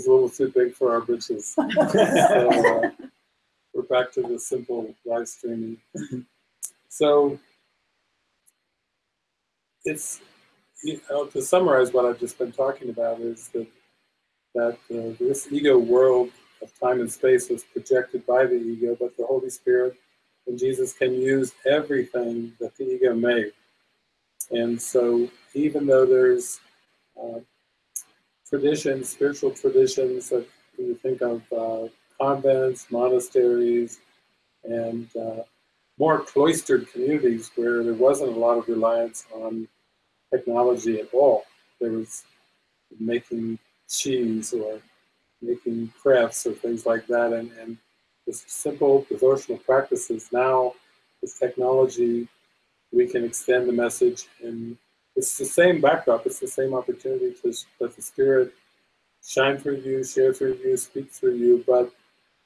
is a little too big for our britches. so, uh, we're back to the simple live streaming. so it's you know, to summarize what I've just been talking about is that that uh, this ego world of time and space was projected by the ego, but the Holy Spirit and Jesus can use everything that the ego made. And so, even though there's uh, traditions, spiritual traditions that you think of uh, convents, monasteries, and uh, more cloistered communities where there wasn't a lot of reliance on technology at all. There was making cheese or making crafts or things like that, and, and just simple devotional practices. Now, with technology, we can extend the message, and it's the same backdrop, it's the same opportunity to let the Spirit shine through you, share through you, speak through you, but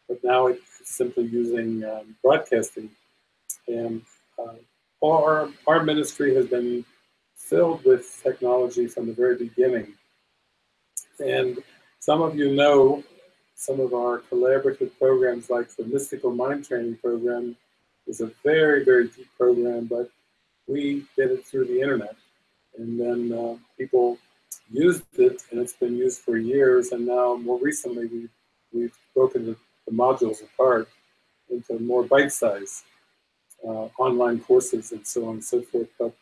but now it's simply using um, broadcasting. And uh, our, our ministry has been filled with technology from the very beginning. And some of you know some of our collaborative programs like the Mystical Mind Training Program is a very, very deep program, but we did it through the internet. And then uh, people used it, and it's been used for years. And now, more recently, we, we've broken the, the modules apart into more bite-sized uh, online courses and so on and so forth. But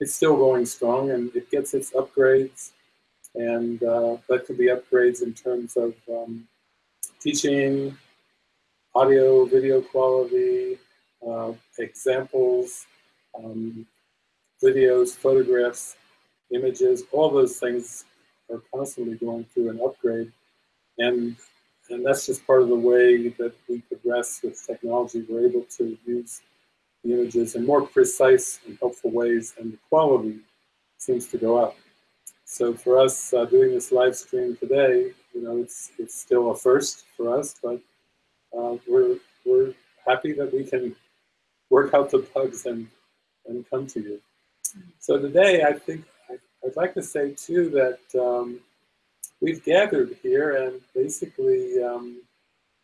it's still going strong, and it gets its upgrades. And uh, that could be upgrades in terms of um, teaching, audio, video quality, uh, examples, um, videos, photographs, images, all those things are constantly going through an upgrade. And, and that's just part of the way that we progress with technology. We're able to use the images in more precise and helpful ways, and the quality seems to go up. So for us, uh, doing this live stream today, you know, it's it's still a first for us, but uh, we're we're happy that we can work out the bugs and and come to you. So today, I think I, would like to say too that um, we've gathered here, and basically um,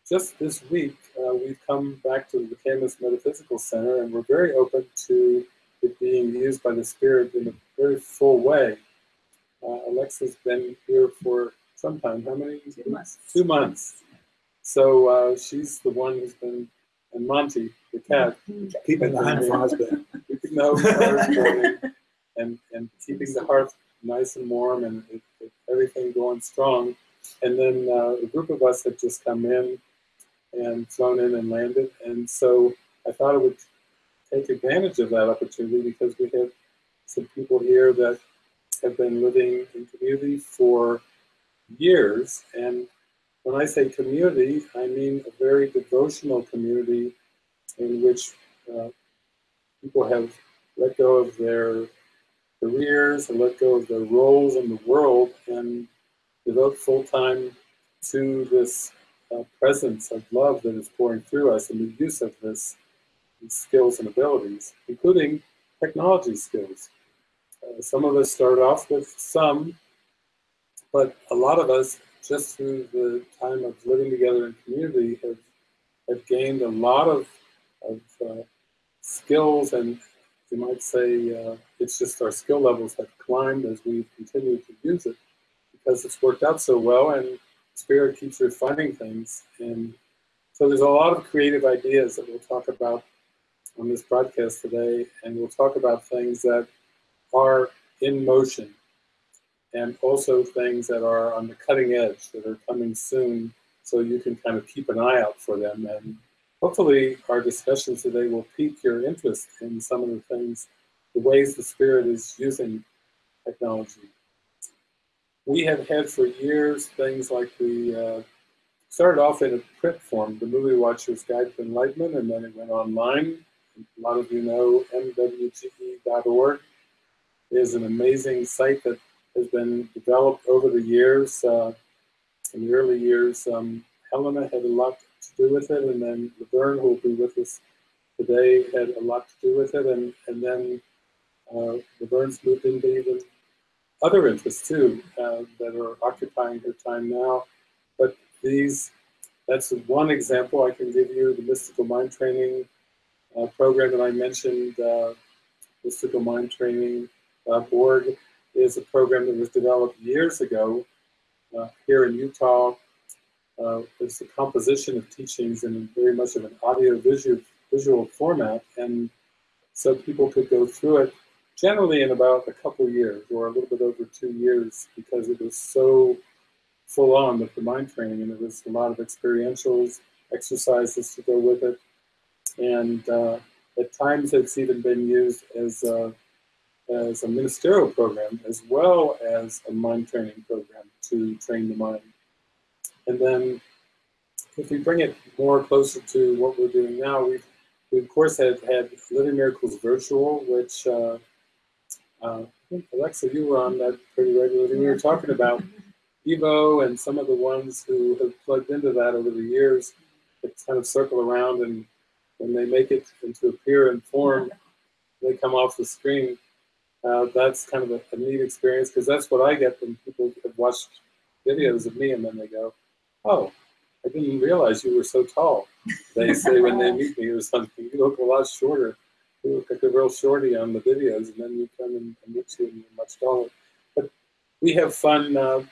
just this week uh, we've come back to the Kamas Metaphysical Center, and we're very open to it being used by the Spirit in a very full way. Uh, Alexa's been here for some time. How many? Two months. Two months. So uh, she's the one who's been, and Monty, the cat, keeping the hand burning. Keeping the hearth burning and, and keeping the hearth nice and warm and it, it, everything going strong. And then uh, a group of us had just come in and flown in and landed. And so I thought I would take advantage of that opportunity because we have some people here that have been living in community for years. And when I say community, I mean a very devotional community in which uh, people have let go of their careers and let go of their roles in the world and devote full time to this uh, presence of love that is pouring through us and the use of this skills and abilities, including technology skills. Uh, some of us start off with some, but a lot of us, just through the time of living together in community, have, have gained a lot of, of uh, skills and you might say uh, it's just our skill levels have climbed as we've continued to use it because it's worked out so well and Spirit keeps refining things. And so there's a lot of creative ideas that we'll talk about on this broadcast today, and we'll talk about things that are in motion and also things that are on the cutting edge that are coming soon so you can kind of keep an eye out for them. And hopefully our discussions today will pique your interest in some of the things, the ways the Spirit is using technology we have had for years things like we uh, started off in a print form, the Movie Watcher's Guide to Enlightenment, and then it went online. A lot of you know mwge.org is an amazing site that has been developed over the years. Uh, in the early years, um, Helena had a lot to do with it, and then Laverne, who will be with us today, had a lot to do with it, and, and then uh, Laverne's moved into even other interests too uh, that are occupying her time now. but these, that's one example I can give you, the mystical mind training uh, program that I mentioned, uh, mystical mind training.org is a program that was developed years ago uh, here in Utah. Uh, it's a composition of teachings in very much of an audio visual, visual format. And so people could go through it generally in about a couple years or a little bit over two years because it was so full on with the mind training and there was a lot of experientials, exercises to go with it. And uh, at times it's even been used as a, as a ministerial program as well as a mind training program to train the mind. And then if we bring it more closer to what we're doing now, we've, we of course had, had Living Miracles Virtual, which uh, uh, Alexa, you were on that pretty regularly. We were talking about Evo and some of the ones who have plugged into that over the years that kind of circle around and when they make it into appear and form, they come off the screen. Uh, that's kind of a, a neat experience because that's what I get when people have watched videos of me and then they go, oh, I didn't realize you were so tall. They say when they meet me or something, you look a lot shorter. You look like a real shorty on the videos and then you come and, and meet you and you're much taller. But we have fun. Uh,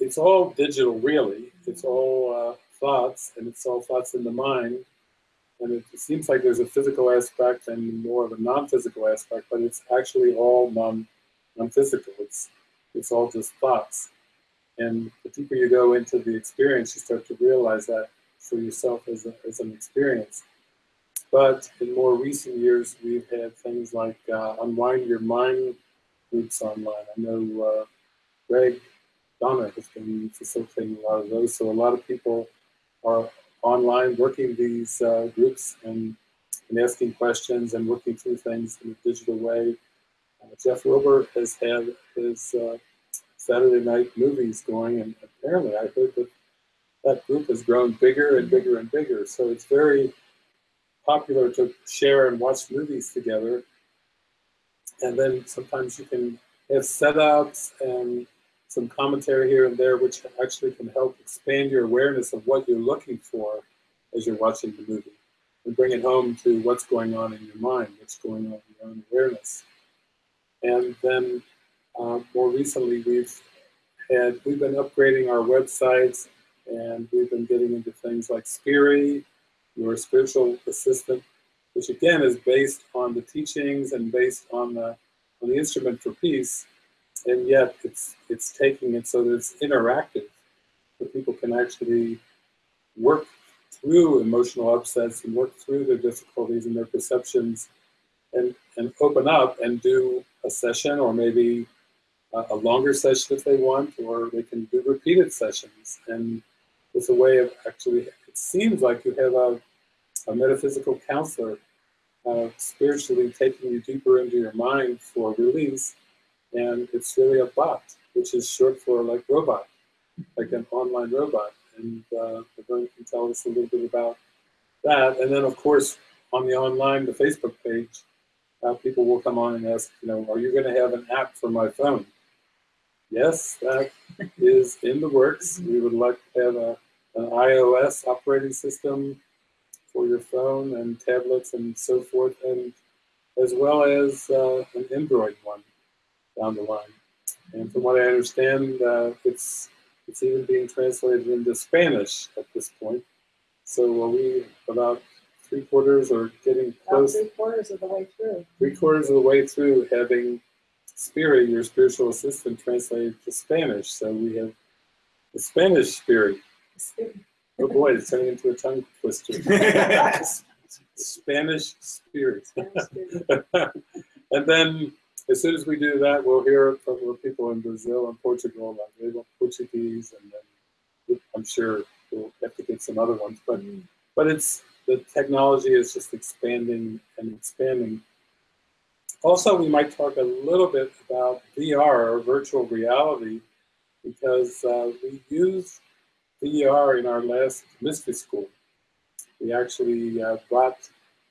it's all digital, really. It's all uh, thoughts and it's all thoughts in the mind. And it, seems like there's a physical aspect and more of a non-physical aspect, but it's actually all non, non-physical. It's, it's all just thoughts. And the deeper you go into the experience, you start to realize that for yourself as, a, as an experience. But in more recent years, we've had things like uh, Unwind Your Mind groups online. I know uh, Greg Donna has been facilitating a lot of those. So a lot of people are online working these uh, groups and, and asking questions and working through things in a digital way. Uh, Jeff Wilbur has had his uh, Saturday night movies going, and apparently I heard that that group has grown bigger and bigger and bigger. So it's very popular to share and watch movies together. And then sometimes you can have setups and some commentary here and there, which actually can help expand your awareness of what you're looking for as you're watching the movie and bring it home to what's going on in your mind, what's going on in your own awareness. And then uh, more recently, we've had we've been upgrading our websites, and we've been getting into things like Spiri, your spiritual assistant, which again is based on the teachings and based on the on the instrument for peace and yet it's it's taking it so that it's interactive, so people can actually work through emotional upsets and work through their difficulties and their perceptions, and and open up and do a session or maybe a, a longer session if they want, or they can do repeated sessions. And it's a way of actually. It seems like you have a a metaphysical counselor uh, spiritually taking you deeper into your mind for release and it's really a bot, which is short for like robot, like an online robot. And uh, Laverne can tell us a little bit about that. And then, of course, on the online, the Facebook page, uh, people will come on and ask, you know, are you going to have an app for my phone? Yes, that is in the works. We would like to have a, an iOS operating system for your phone and tablets and so forth, and as well as uh, an Android one down the line. And from what I understand, uh, it's it's even being translated into Spanish at this point. So are we about three quarters or getting close? About three quarters of the way through. Three quarters of the way through having Spiri, your spiritual assistant, translated to Spanish. So we have the Spanish Spirit. Oh boy, it's turning into a tongue twister. Spanish Spirit. and then as soon as we do that, we'll hear from people in Brazil and Portugal, like they want Portuguese, and then I'm sure we'll have to get some other ones. But mm. but it's the technology is just expanding and expanding. Also, we might talk a little bit about VR or virtual reality because uh, we used VR in our last mystery school. We actually uh, brought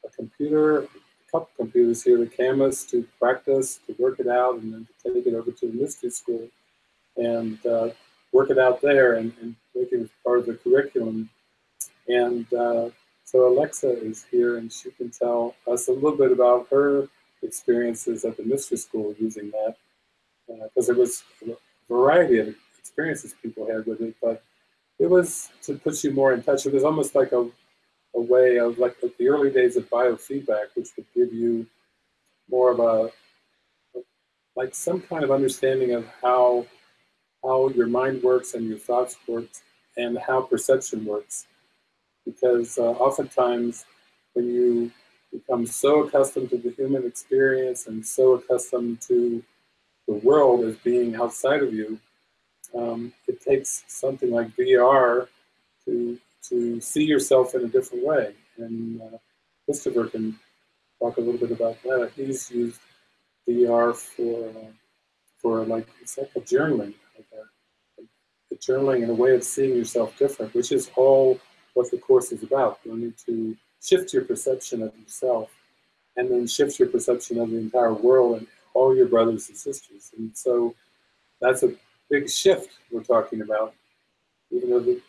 a computer, couple computers here, the cameras to practice, to work it out, and then to take it over to the mystery school and uh, work it out there and, and make it part of the curriculum. And uh, so Alexa is here and she can tell us a little bit about her experiences at the mystery school using that. Because uh, there was a variety of experiences people had with it, but it was to put you more in touch. It was almost like a, a way of like the early days of biofeedback, which would give you more of a like some kind of understanding of how how your mind works and your thoughts work and how perception works. Because uh, oftentimes when you become so accustomed to the human experience and so accustomed to the world as being outside of you, um, it takes something like VR to, to see yourself in a different way. And uh, Christopher can talk a little bit about that. He's used VR for, uh, for like, it's like a journaling, like a, a journaling and a way of seeing yourself different, which is all what the course is about. You need to shift your perception of yourself and then shift your perception of the entire world and all your brothers and sisters. And so that's a big shift we're talking about. Even though the,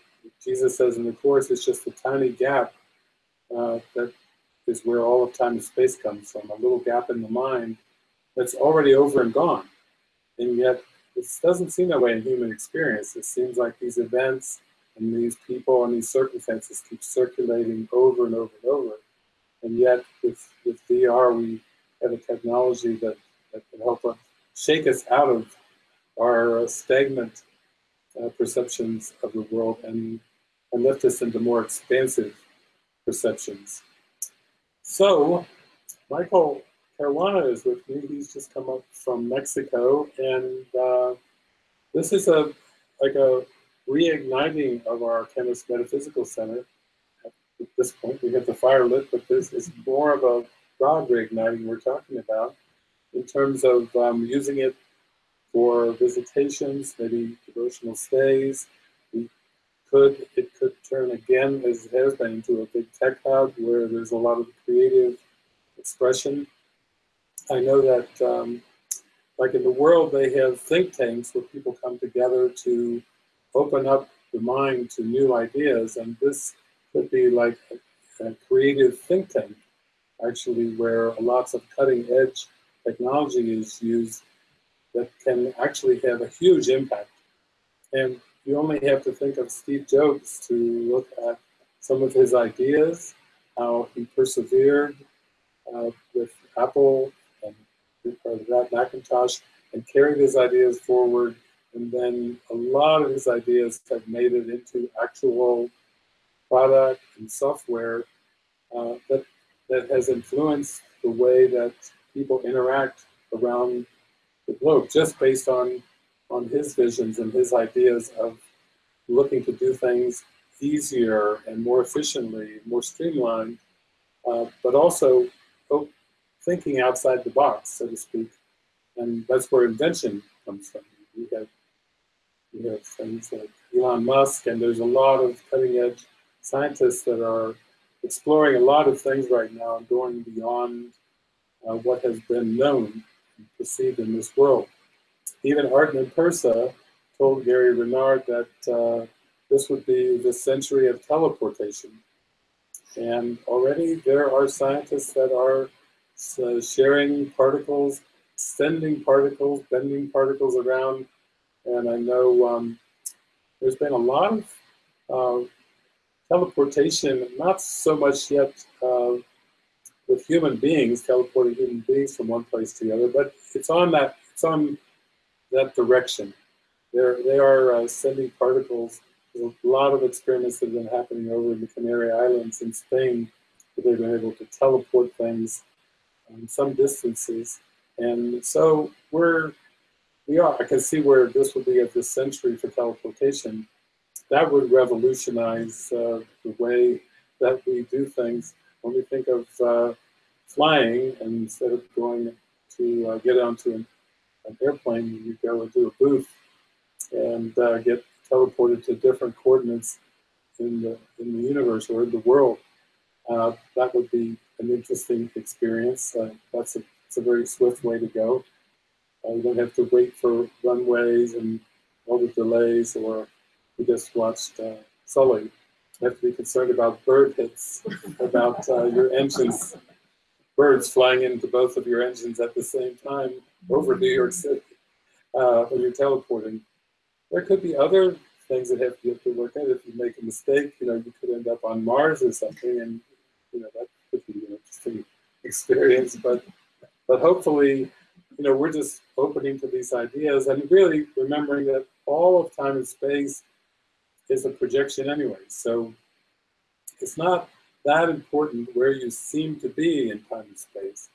Jesus says in the Course it's just a tiny gap uh, that is where all of time and space comes from, a little gap in the mind that's already over and gone. And yet, it doesn't seem that way in human experience. It seems like these events and these people and these circumstances keep circulating over and over and over. And yet, with, with VR, we have a technology that, that can help us shake us out of our stagnant uh, perceptions of the world and, and lift us into more expansive perceptions. So, Michael Caruana is with me. He's just come up from Mexico, and uh, this is a like a reigniting of our Kamas Metaphysical Center. At this point, we have the fire lit, but this is more of a broad reigniting we're talking about in terms of um, using it for visitations, maybe devotional stays. We could it could turn again, as it has been, into a big tech hub where there's a lot of creative expression. I know that, um, like in the world, they have think tanks where people come together to open up the mind to new ideas, and this could be like a, a creative think tank, actually, where lots of cutting edge technology is used that can actually have a huge impact. And you only have to think of Steve Jobs to look at some of his ideas, how he persevered uh, with Apple and that Macintosh, and carried his ideas forward. And then a lot of his ideas have made it into actual product and software uh, that, that has influenced the way that people interact around the globe just based on on his visions and his ideas of looking to do things easier and more efficiently, more streamlined, uh, but also oh, thinking outside the box, so to speak. And that's where invention comes from. You have, we have things like Elon Musk, and there's a lot of cutting edge scientists that are exploring a lot of things right now, going beyond uh, what has been known perceived in this world. Even Arten Pursah told Gary Renard that uh, this would be the century of teleportation. And already there are scientists that are uh, sharing particles, sending particles, bending particles around. And I know um, there's been a lot of uh, teleportation, not so much yet uh, with human beings, teleporting human beings from one place to the other, but it's on that, it's on that direction. They're, they are uh, sending particles. There's a lot of experiments that have been happening over in the Canary Islands in Spain where they've been able to teleport things um, some distances. And so we're, we are, I can see where this would be at this century for teleportation. That would revolutionize uh, the way that we do things when we think of uh, flying, instead of going to uh, get onto an, an, airplane, you go into a booth and uh, get teleported to different coordinates in the in the universe or in the world. Uh, that would be an interesting experience. Uh, that's a, it's a very swift way to go. You don't have to wait for runways and all the delays, or we just watched Sully. You have to be concerned about bird hits, about uh, your engines, birds flying into both of your engines at the same time over New York City uh, when you're teleporting. There could be other things that have you have to look at. If you make a mistake, you know, you could end up on Mars or something, and you know that could be an interesting experience. But but hopefully, you know, we're just opening to these ideas and really remembering that all of time and space is a projection anyway. So it's not that important where you seem to be in time and space.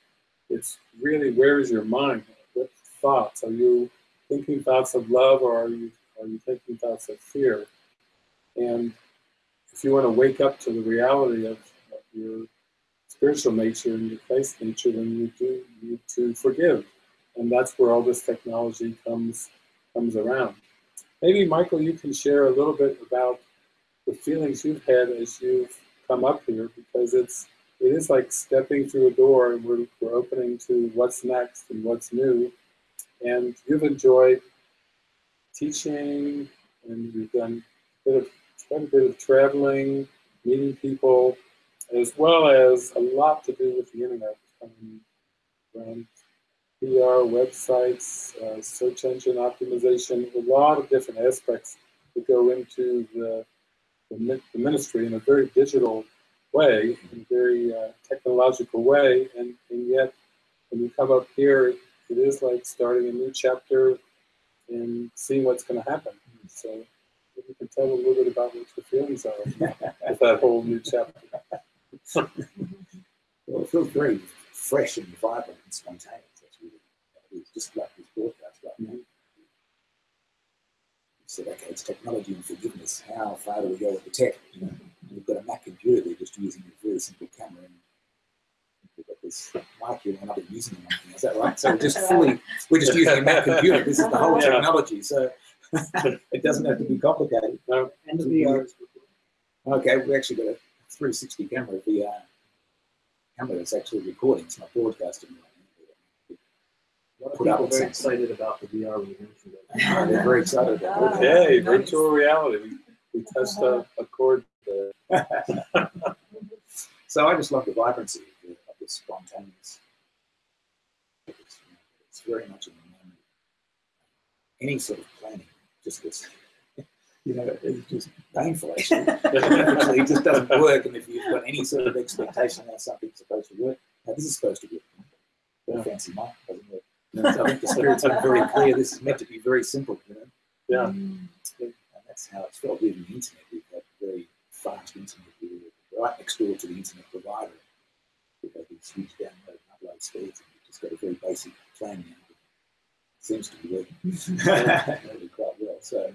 It's really where is your mind? What thoughts? Are you thinking thoughts of love or are you are you thinking thoughts of fear? And if you want to wake up to the reality of, of your spiritual nature and your faith nature, then you do need to forgive. And that's where all this technology comes comes around. Maybe Michael, you can share a little bit about the feelings you've had as you've come up here, because it's it is like stepping through a door and we're, we're opening to what's next and what's new. And you've enjoyed teaching and you've done a bit of, quite a bit of traveling, meeting people, as well as a lot to do with the internet, um, around PR, websites, uh, search engine optimization, a lot of different aspects that go into the, the, the ministry in a very digital way, in a very uh, technological way, and, and yet when you come up here, it is like starting a new chapter and seeing what's going to happen. So if you can tell a little bit about what your feelings are with that whole new chapter. well, it feels very fresh and vibrant and spontaneous. That's it's just like this broadcast right now. You said, okay, it's technology and forgiveness. How far do we go with the tech? You know, we've got a Mac computer, they're just using a very simple camera and we've got this mic here, we're not even using the mic. Is that right? So we're just fully, we're just using a Mac computer. This is the whole Yeah. technology. So it doesn't have to be complicated. No, And the VR is Okay, we actually got a 360 camera VR camera that's actually recording. It's not broadcasting right A lot of Put out very something. excited about the VR when you mentioned it. They're very excited about it. okay, nice. virtual reality. We, we touched a, a chord. So I just love the vibrancy of the, of the spontaneous. It's, it's very much in the moment. Any sort of planning just gets, you know, it's just painful actually. Actually, it just doesn't work. And if you've got any sort of expectation that something's supposed to work, now this is supposed to work. Yeah. Yeah. Fancy mic doesn't work. So I think the spirit's been very clear. This is meant to be very simple, you know. Yeah, mm. And that's how it's felt with the internet. We've got very fast internet. We're right next door to the internet provider. We've got these huge download and upload speeds, and we've just got a very basic plan now. It seems to be working really quite well. So,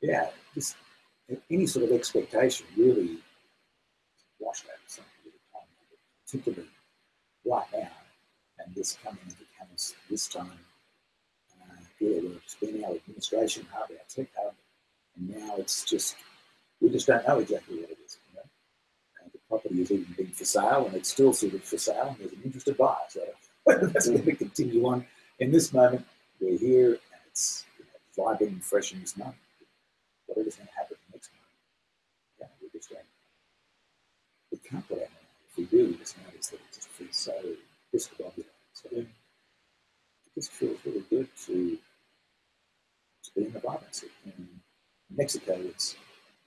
yeah, just any sort of expectation really washed out something with the time, particularly right now, and this coming into this time uh, just been our administration hub, our tech hub, and now it's just, we just don't know exactly what it is. You know? And the property has even been for sale, and it's still sort of for sale, and there's an interested buyer. So that's going to continue on. In this moment, we're here, and it's you know, vibrant and fresh in this moment. Whatever's going to happen next month, yeah, we're just going, we can't put our. If we do, we just notice that it just feels so discombobulated. So It feels really good to to be in the vibrancy. In Mexico, it's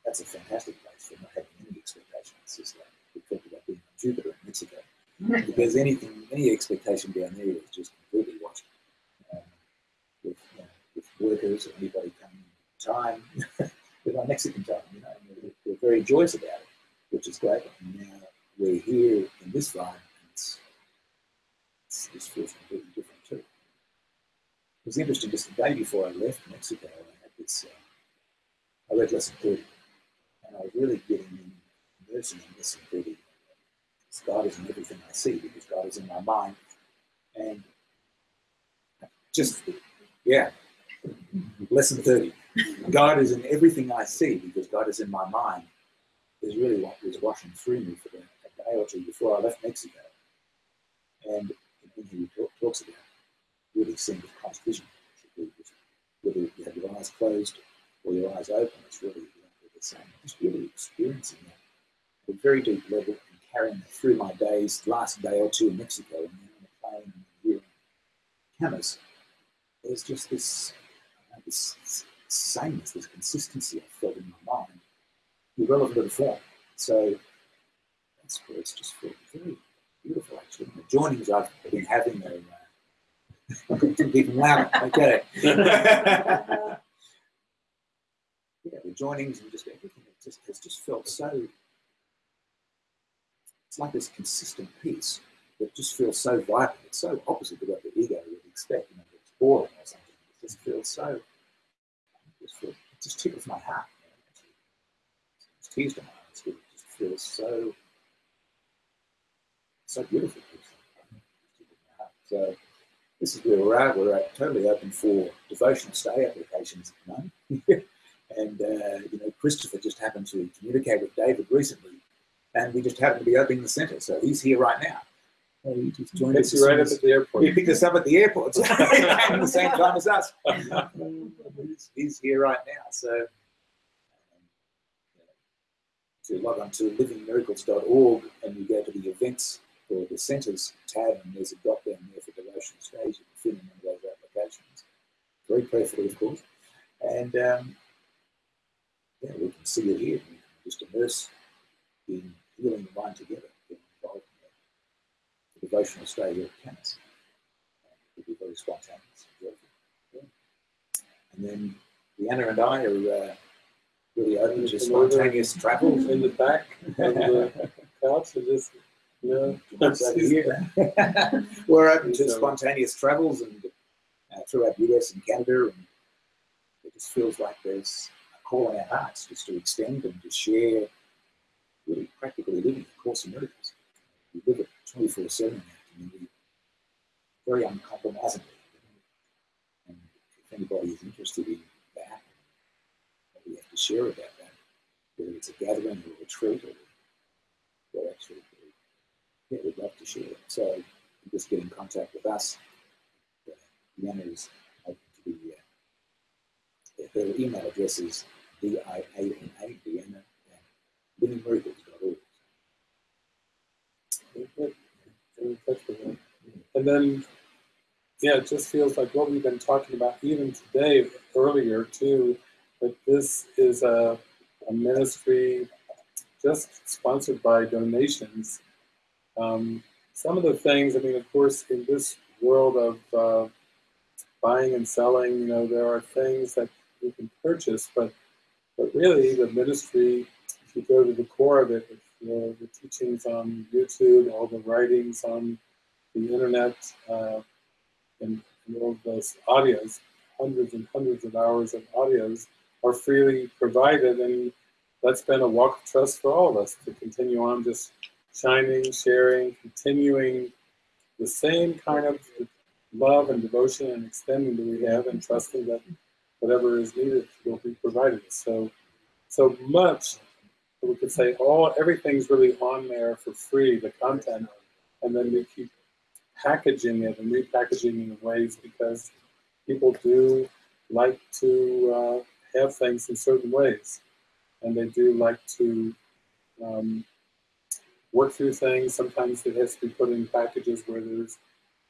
that's a fantastic place for not having any expectations. It's just like we talked about being on Jupiter in Mexico. if there's anything, any expectation down there is just completely washed. Um, with, you know, with workers or anybody coming in time, with our Mexican time, you know, we're, we're very joyous about it, which is great. And now we're here in this vibe, and it's, it's, this feels completely different was interesting, just the day before I left Mexico, I had this, uh, I read Lesson 30, and I was really getting in, immersing in Lesson 30. God is in everything I see, because God is in my mind. And just, yeah, Lesson 30. God is in everything I see, because God is in my mind, is really what was washing through me for the, a day or two before I left Mexico. And he talk, talks about really seeing with Christ vision, whether you have your eyes closed or your eyes open, it's really the same just really experiencing that at a very deep level and carrying through my days, last day or two in Mexico, and then on a plane and Kamas, there's just this, this sameness, this consistency I felt in my mind, irrelevant of the form. So that's where it's just felt very beautiful, actually. And the joinings I've been having are even louder. Okay. yeah, the joinings and just everything. It just has just felt so. It's like this consistent piece that just feels so vital. It's so opposite to what the ego would expect. You know, it's boring or something. It just feels so. It just, feels, it just tickles my heart. You know. It's my eyes. It just feels so. So beautiful. So this is where we're at. We're at, totally open for devotional stay applications at the moment. and, uh, you know, Christopher just happened to communicate with David recently, and we just happened to be opening the centre. So he's here right now. So he just joined us. right up at the airport. he picked us up at the airport at the same time as us. he's, he's here right now. So um, to log on to livingmiracles.org and you go to the events or the centres tab and there's a drop down there for devotional stage. You can fill in one of those applications. Very carefully, of course. And um, yeah, we can see it here. We just immerse in healing the mind together, get involved in the devotional here at Kamas. It will be very spontaneous. and. Yeah. And then Leanna and I are uh, really open to spontaneous travel. in the back of the couch just, you know, Over here. We're open to spontaneous travels and uh, throughout the US and Canada, and it just feels like there's a call in our hearts just to extend and to share, really practically living a Course in Miracles. We live it 24 7 in our community, very uncompromisingly. And if anybody is interested in that, we have to share about that, whether it's a gathering or a retreat or, or actually we'd love to share it. So just get in contact with us. Open to be, uh, her email address is D-I-A-N-A, Deanna, at them. And then, yeah, it just feels like what we've been talking about even today, earlier too, that this is a, a ministry just sponsored by donations. Um, some of the things, I mean, of course, in this world of uh, buying and selling, you know, there are things that you can purchase, but but really the ministry, if you go to the core of it, the, the teachings on YouTube, all the writings on the internet, uh, and, and all those audios, hundreds and hundreds of hours of audios are freely provided, and that's been a walk of trust for all of us to continue on just shining, sharing, continuing the same kind of love and devotion and extending that we have, and trusting that whatever is needed will be provided. So, so much we could say all everything's really on there for free, the content, and then we keep packaging it and repackaging it in ways because people do like to uh, have things in certain ways, and they do like to um, work through things. Sometimes it has to be put in packages where there's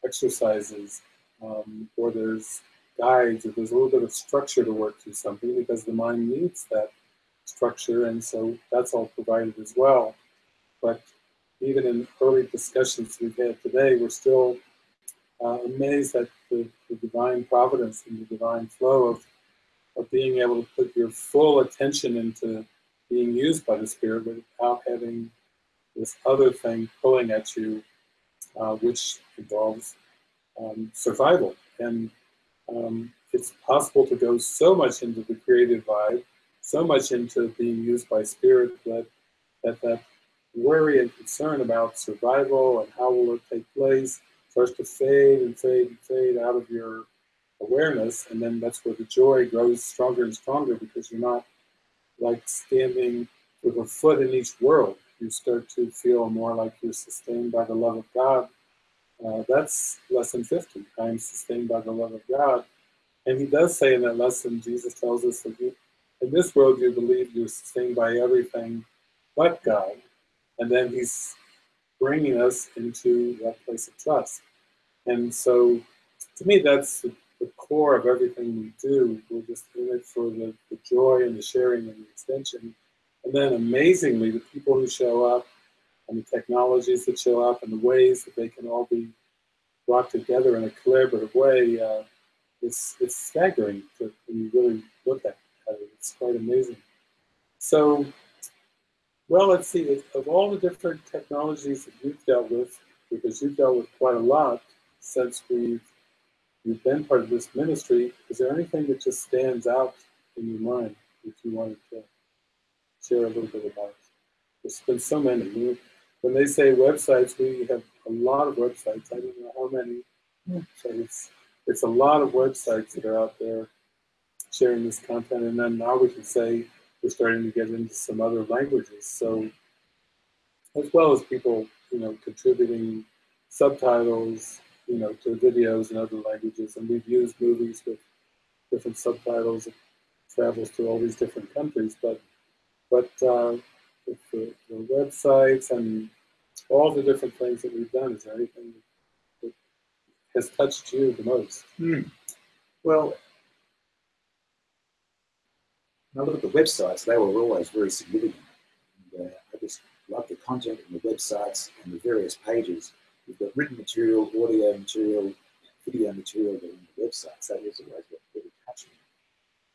exercises um, or there's guides or there's a little bit of structure to work through something because the mind needs that structure, and so that's all provided as well. But even in early discussions we've had today, we're still uh, amazed at the, the divine providence and the divine flow of, of being able to put your full attention into being used by the Spirit without having this other thing pulling at you, uh, which involves um, survival. And um, it's possible to go so much into the creative vibe, so much into being used by Spirit that that, that worry and concern about survival and how will it take place starts to fade and fade and fade out of your awareness, and then that's where the joy grows stronger and stronger because you're not like standing with a foot in each world. You start to feel more like you're sustained by the love of God. Uh, that's lesson 50. I am sustained by the love of God. And he does say in that lesson, Jesus tells us that he, in this world you believe you're sustained by everything but God. And then he's bringing us into that place of trust. And so to me, that's the, the core of everything we do. We're just in it for the, the joy and the sharing and the extension. And then amazingly, the people who show up and the technologies that show up and the ways that they can all be brought together in a collaborative way, uh, it's, it's staggering to, when you really look at it. It's quite amazing. So, well, let's see, of all the different technologies that you've dealt with, because you've dealt with quite a lot since we've, you've been part of this ministry, is there anything that just stands out in your mind that you wanted to share a little bit about? There's been so many. When they say websites, we have a lot of websites. I don't know how many. So it's it's a lot of websites that are out there sharing this content, and then now we can say we're starting to get into some other languages. So as well as people, you know, contributing subtitles, you know, to videos in other languages, and we've used movies with different subtitles. It travels to all these different countries, but but uh, the, the websites and all the different things that we've done, is there anything that has touched you the most? Well, when I look at the websites, they were always very significant. And, uh, I just love the content in the websites and the various pages. We've got written material, audio material, video material that are in the websites. That was always really touching.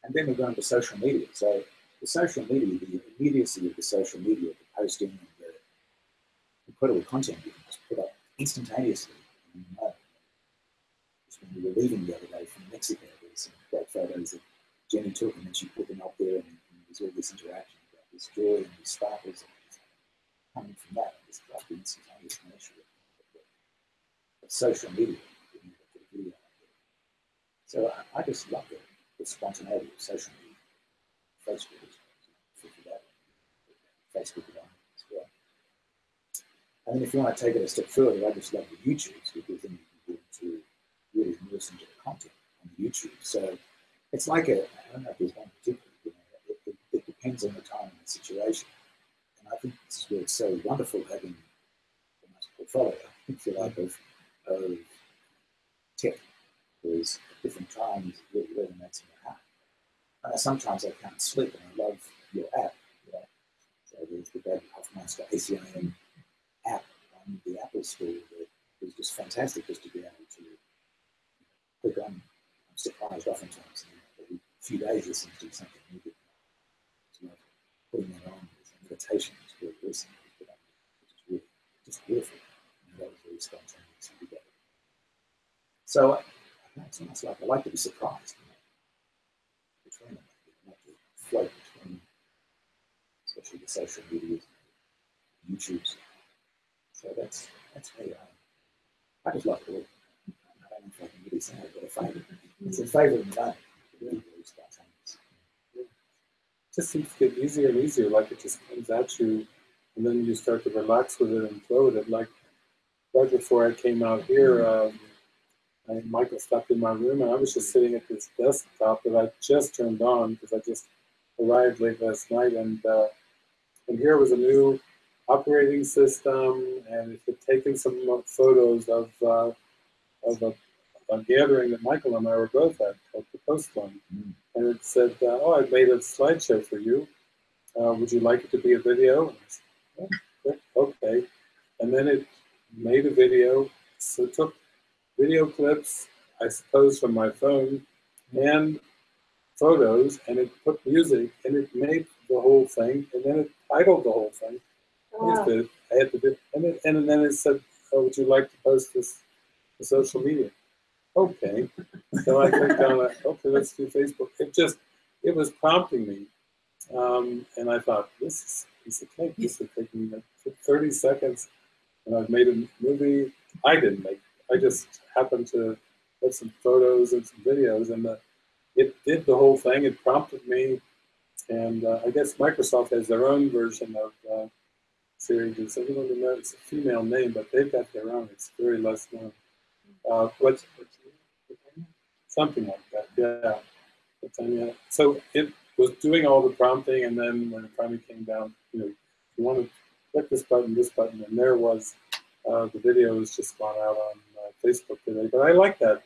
And then we're going to social media. So the social media, the immediacy of the social media, the posting and the incredible content you can just put up instantaneously. And, uh, just when we were leaving the other day from Mexico, there were some great photos that Jenny took and then she put them up there and, and there's all this interaction about this joy and these sparkles and coming from that, this like the instantaneous nature of, social media. You know. So I, I just love the, the spontaneity of social media. Facebook is that. Facebook as well. And then if you want to take it a step further, I just love the YouTubes because then you can get into really listen to the content on YouTube. So it's like a, I don't know if there's one particular, you know, it, it, it depends on the time and the situation. And I think this is where it's so wonderful having a nice portfolio, if you like, of, of tech. At different times it really resonates in your heart. Uh, sometimes I can't sleep and I love your app. You know? So there's the David Hoffmeister ACIM app on the Apple Store that is just fantastic just to be able to click on. I'm surprised oftentimes every few days there seems to be something new. It's like putting that on as a meditation is very recent, which is really just beautiful. And that was very spontaneous and together. So I, almost like I like to be surprised. You know, between them, I like between, especially the social medias, YouTube's. So that's that's me. I, I just love it. I don't know if I can really say I've. It's a favorite in that. Really. It just seems to get easier and easier, like it just comes at you, and then you start to relax with it and flow with it. Like right before I came out here, um, I, Michael stopped in my room, and I was just sitting at this desktop that I just turned on because I just arrived late last night, and uh, and here was a new operating system, and it had taken some photos of uh, of a, a gathering that Michael and I were both at, called the Post One, Mm. and it said, uh, "Oh, I made a slideshow for you. Uh, would you like it to be a video?" And I said, "Oh, okay, and then it made a video. So it took video clips, I suppose, from my phone, and photos, and it put music, and it made the whole thing, and then it titled the whole thing. I Wow. did. I had to do, and, it, and then it said, oh, "Would you like to post this to social media?" Okay. So I clicked on it. Okay, let's do Facebook. It just, it was prompting me, um, and I thought, "This is a piece of cake. This would take me like 30 seconds, and I've made a movie. I didn't make. I just happened to put some photos and some videos, and the, it did the whole thing. It prompted me, and uh, I guess Microsoft has their own version of. Uh, Siri, does anyone know? It's a female name, but they've got their own. It's very less known. Uh, what's something like that? Yeah. So it was doing all the prompting, and then when it finally came down, you know, you want to click this button, this button, and there was uh, the video has just gone out on uh, Facebook today. But I like that,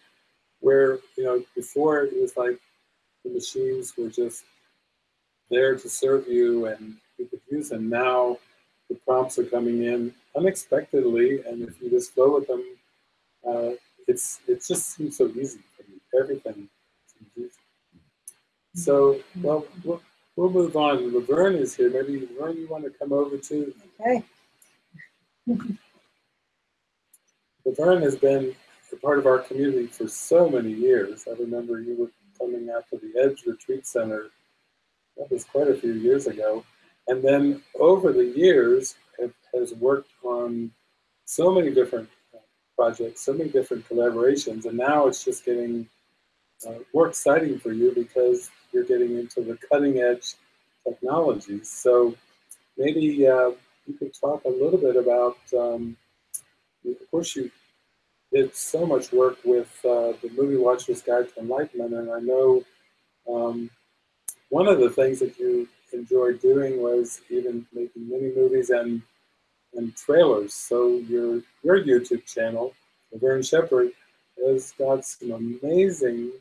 where you know before it was like the machines were just there to serve you and you could use them. Now the prompts are coming in unexpectedly, and if you just go with them, uh, it's it just seems so easy for me. Everything seems easy. So, well, we'll, we'll move on. Laverne is here. Maybe Laverne, you want to come over too? Okay. Laverne has been a part of our community for so many years. I remember you were coming out to the Edge Retreat Center. That was quite a few years ago. And then over the years, have, has worked on so many different uh, projects, so many different collaborations, and now it's just getting uh, more exciting for you because you're getting into the cutting edge technologies. So maybe uh, you could talk a little bit about, um, of course, you did so much work with uh, the Movie Watcher's Guide to Enlightenment, and I know um, one of the things that you enjoyed doing was even making mini movies and and trailers. So your your YouTube channel, Laverne Shepherd, has got some amazing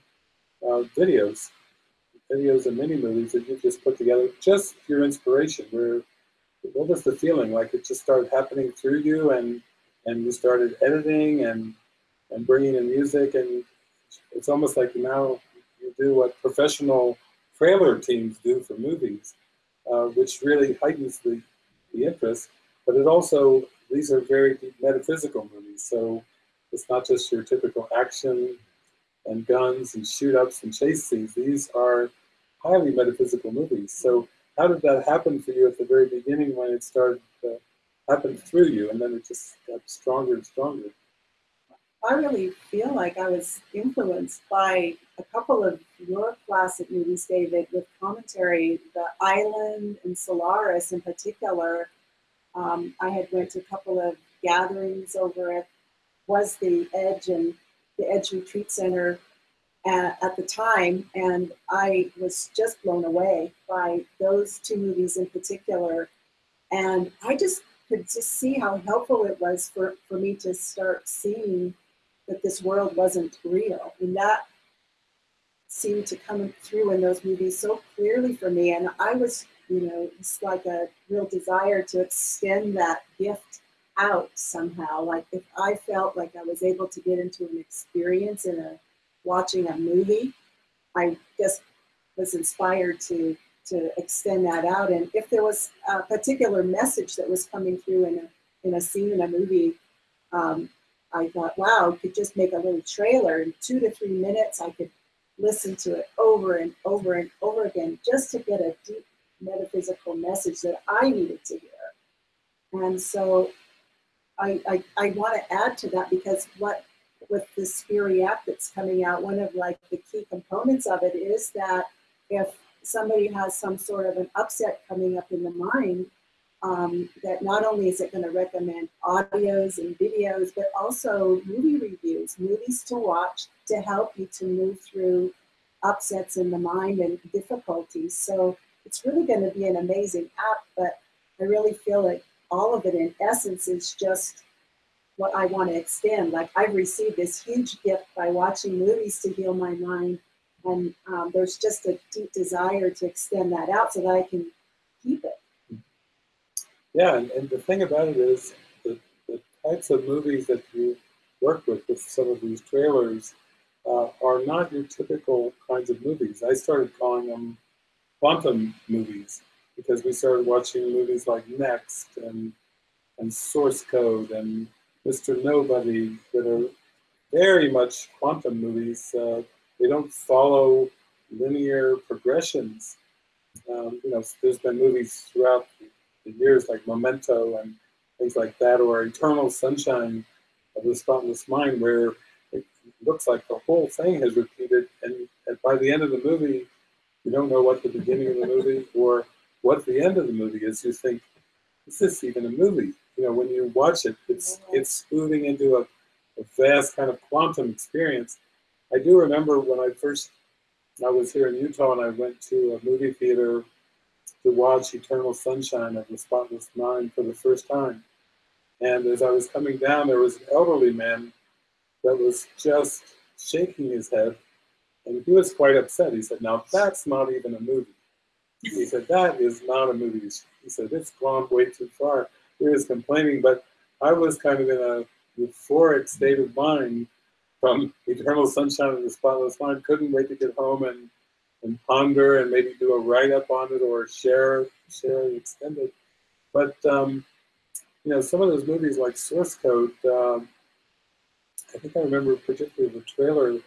uh, videos, videos and mini movies that you just put together. Just your inspiration. Where what was the feeling? Like it just started happening through you, and and you started editing and and bringing in music, and it's almost like now you do what professional trailer teams do for movies, uh, which really heightens the, the interest. But it also, these are very deep metaphysical movies. So it's not just your typical action and guns and shoot ups and chase scenes. These are highly metaphysical movies. So how did that happen for you at the very beginning when it started to happen through you and then it just got stronger and stronger? I really feel like I was influenced by a couple of your classic movies, David, with commentary, The Island and Solaris in particular. Um, I had went to a couple of gatherings over at was the Edge and the Edge Retreat Center at, at the time, and I was just blown away by those two movies in particular. And I just could just see how helpful it was for, for me to start seeing that this world wasn't real. And that seemed to come through in those movies so clearly for me. And I was, you know, it's like a real desire to extend that gift out somehow. Like if I felt like I was able to get into an experience in a watching a movie, I just was inspired to to extend that out. And if there was a particular message that was coming through in a in a scene in a movie, um, I thought, wow, I could just make a little trailer in two to three minutes. I could listen to it over and over and over again just to get a deep metaphysical message that I needed to hear. And so I, I, I want to add to that because what with the Spiri app that's coming out, one of like the key components of it is that if somebody has some sort of an upset coming up in the mind, um, that not only is it going to recommend audios and videos, but also movie reviews, movies to watch to help you to move through upsets in the mind and difficulties. So it's really going to be an amazing app, but I really feel like all of it in essence is just what I want to extend. Like I've received this huge gift by watching movies to heal my mind. And um, there's just a deep desire to extend that out so that I can keep it. Yeah, and, and the thing about it is the, the types of movies that you work with, with some of these trailers, uh, are not your typical kinds of movies. I started calling them quantum movies because we started watching movies like Next and and Source Code and Mr. Nobody that are very much quantum movies. Uh, they don't follow linear progressions. Um, you know, there's been movies throughout the years like Memento and things like that, or Eternal Sunshine of the Spotless Mind, where it looks like the whole thing has repeated, and, and by the end of the movie, you don't know what the beginning of the movie or what the end of the movie is. You think, is this even a movie? You know, when you watch it, it's it's moving into a, a vast kind of quantum experience. I do remember when I first I was here in Utah and I went to a movie theater to watch Eternal Sunshine of the Spotless Mind for the first time. And as I was coming down, there was an elderly man that was just shaking his head, and he was quite upset. He said, Now that's not even a movie. He said, That is not a movie. He said, It's gone way too far. He was complaining, but I was kind of in a euphoric state of mind from Eternal Sunshine of the Spotless Mind. Couldn't wait to get home and, and ponder and maybe do a write up on it or share share it extended. But um, you know, some of those movies like Source Code, um, I think I remember particularly the trailer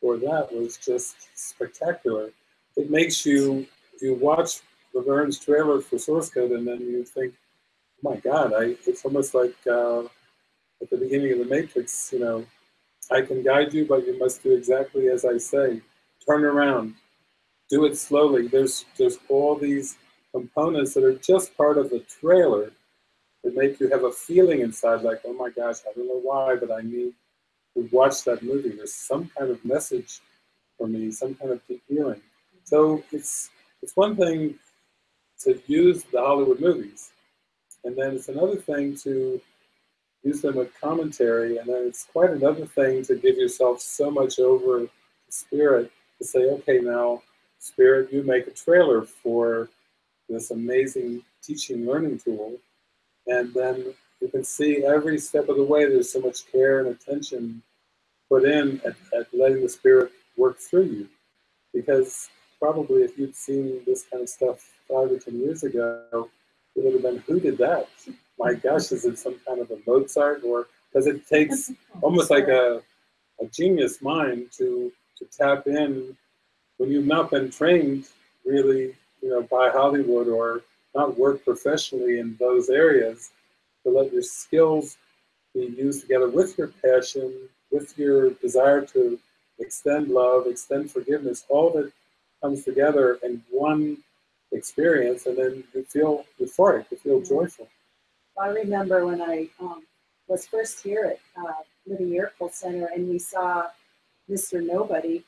for that was just spectacular. It makes you you watch Laverne's trailer for Source Code and then you think, oh my God, I it's almost like uh, at the beginning of the Matrix, you know, I can guide you, but you must do exactly as I say. Turn around, do it slowly. There's there's all these components that are just part of the trailer that make you have a feeling inside, like, oh my gosh, I don't know why, but I need to watch that movie. There's some kind of message for me, some kind of deep feeling. So it's it's one thing to use the Hollywood movies, and then it's another thing to use them with commentary, and then it's quite another thing to give yourself so much over the spirit to say, okay, now, spirit, you make a trailer for this amazing teaching learning tool, and then you can see every step of the way there's so much care and attention put in at, at letting the spirit work through you. Because probably if you'd seen this kind of stuff five or ten years ago, it would have been, who did that? My gosh, is it some kind of a Mozart or because it takes almost like a, a genius mind to to tap in when you've not been trained really, you know, by Hollywood or not work professionally in those areas, to let your skills be used together with your passion, with your desire to extend love, extend forgiveness, all that comes together in one experience, and then you feel euphoric, you feel joyful. I remember when I um, was first here at uh, Living Miracle Center and we saw Mr. Nobody,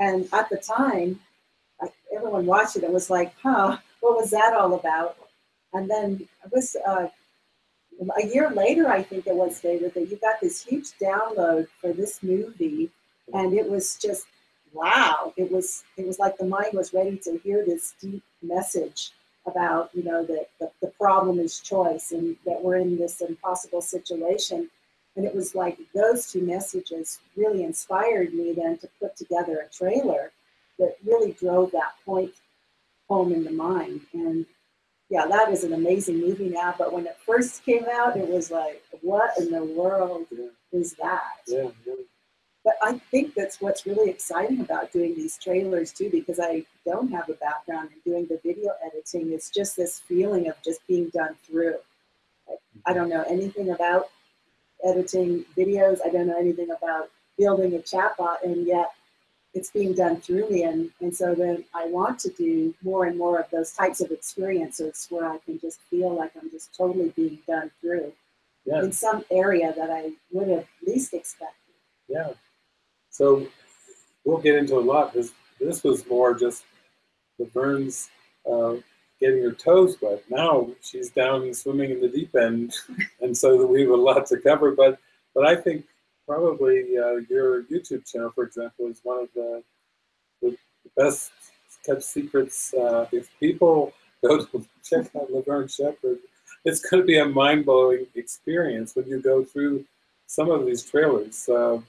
and at the time, I, everyone watched it was like, huh, what was that all about? And then it was uh, a year later, I think it was, David, that you got this huge download for this movie, and it was just wow. It was it was like the mind was ready to hear this deep message about you know that the, the problem is choice and that we're in this impossible situation. And it was like those two messages really inspired me then to put together a trailer that really drove that point home in the mind. And yeah, that is an amazing movie now. But when it first came out, it was like, what in the world Yeah, is that? yeah, really. But I think that's what's really exciting about doing these trailers too, because I don't have a background in doing the video editing. It's just this feeling of just being done through. Like, I don't know anything about editing videos. I don't know anything about building a chatbot, and yet it's being done through me. And, and so then I want to do more and more of those types of experiences where I can just feel like I'm just totally being done through Yeah, in some area that I would have least expected. yeah. So we'll get into a lot. This this was more just Laverne's uh, getting her toes wet. Now she's down swimming in the deep end, and so we have a lot to cover. But but I think probably uh, your YouTube channel, for example, is one of the the best kept secrets. Uh, if people go to check out Laverne Shepherd, it's going to be a mind blowing experience when you go through some of these trailers. Uh,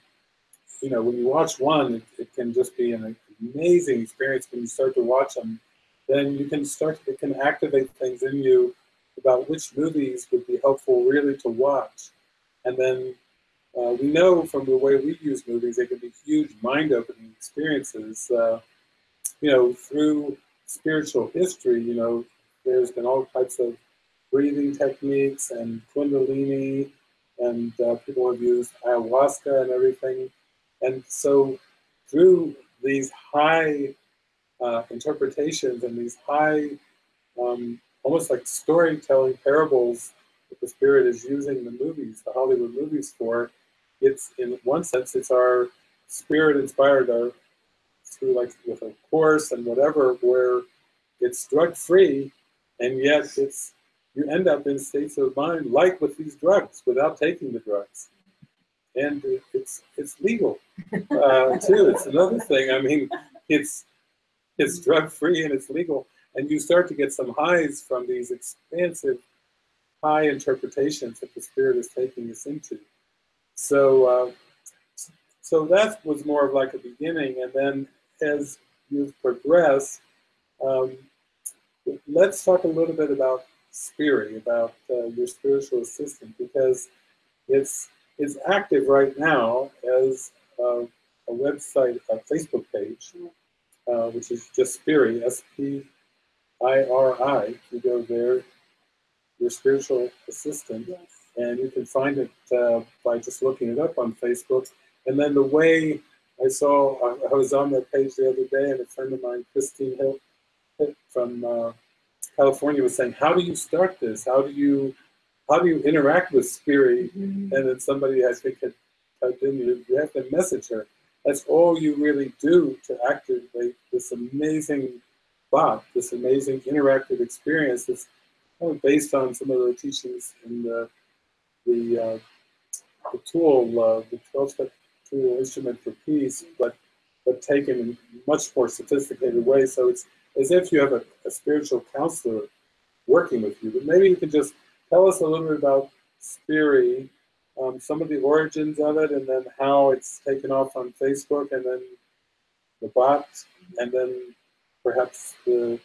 you know, when you watch one, it, it can just be an amazing experience. When you start to watch them, then you can start. It can activate things in you about which movies would be helpful really to watch, and then uh, we know from the way we use movies, they can be huge mind-opening experiences. Uh, you know, through spiritual history, you know, there's been all types of breathing techniques and kundalini, and uh, people have used ayahuasca and everything. And so, through these high uh, interpretations and these high, um, almost like storytelling parables that the spirit is using the movies, the Hollywood movies for, it's in one sense, it's our spirit inspired, our through like with a course and whatever where it's drug free and yet it's you end up in states of mind like with these drugs without taking the drugs and it's it's legal. Uh, too it's another thing. I mean it's it's drug free and it's legal. And you start to get some highs from these expansive high interpretations that the spirit is taking us into. So uh, so that was more of like a beginning. And then as you progress um, let's talk a little bit about Spiri, about uh, your spiritual assistant, because it's it's active right now as a, a website, a Facebook page, uh, which is just Spiri, S-P-I-R-I. You go there, your spiritual assistant, Yes. and you can find it uh, by just looking it up on Facebook. And then the way I saw, I, I was on that page the other day, and a friend of mine, Christine Hill, from uh, California, was saying, "How do you start this? How do you, how do you interact with Spiri?" Mhm. And then somebody, I think, had typed in, you, you have to message her. That's all you really do to activate this amazing bot, this amazing interactive experience that's kind of based on some of the teachings in the the, uh, the tool, uh, the 12-step tool instrument for peace, but but taken in much more sophisticated way. So it's as if you have a, a spiritual counselor working with you. But maybe you can just tell us a little bit about Spiri, um, some of the origins of it, and then how it's taken off on Facebook, and then the bot, and then perhaps the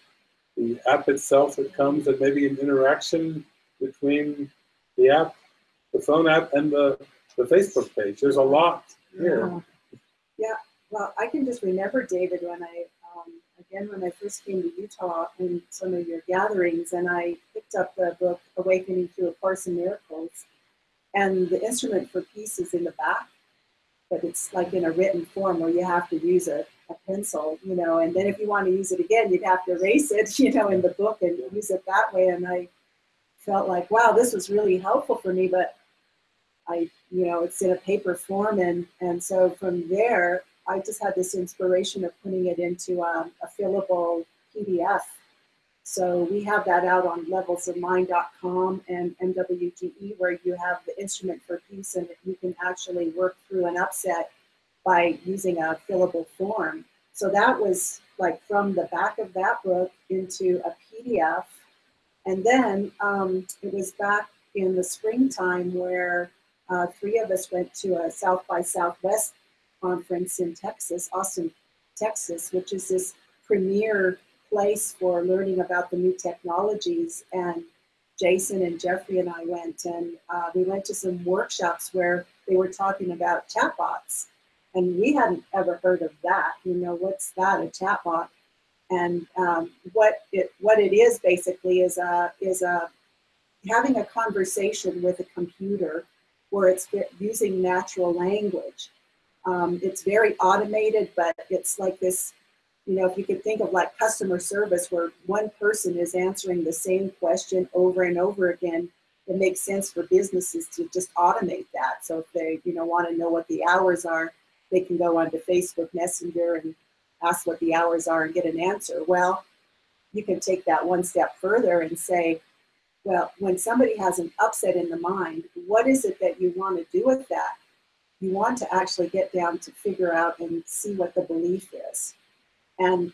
the app itself that comes, and maybe an interaction between the app, the phone app, and the the Facebook page. There's a lot here. Yeah. Yeah, well, I can just remember, David, when I, again, when I first came to Utah in some of your gatherings, and I picked up the book Awakening Through A Course in Miracles, and the instrument for peace is in the back, but it's like in a written form where you have to use a, a pencil, you know, and then if you want to use it again, you'd have to erase it, you know, in the book and use it that way. And I felt like, wow, this was really helpful for me, but I, you know, it's in a paper form, and and so from there, I just had this inspiration of putting it into um, a fillable PDF. So we have that out on levelsofmind.com and MWGE, where you have the instrument for peace, and you can actually work through an upset by using a fillable form. So that was like from the back of that book into a PDF, and then um, it was back in the springtime where uh, three of us went to a South by Southwest conference in Texas, Austin, Texas, which is this premier place for learning about the new technologies. And Jason and Jeffrey and I went, and uh, we went to some workshops where they were talking about chatbots. And we hadn't ever heard of that. You know, what's that, a chatbot? And um, what it what it is basically is a is a having a conversation with a computer where it's using natural language. Um, it's very automated, but it's like this, you know, if you could think of like customer service where one person is answering the same question over and over again, it makes sense for businesses to just automate that. So if they, you know, want to know what the hours are, they can go onto Facebook Messenger and ask what the hours are and get an answer. Well, you can take that one step further and say, well, when somebody has an upset in the mind, what is it that you want to do with that? You want to actually get down to figure out and see what the belief is. And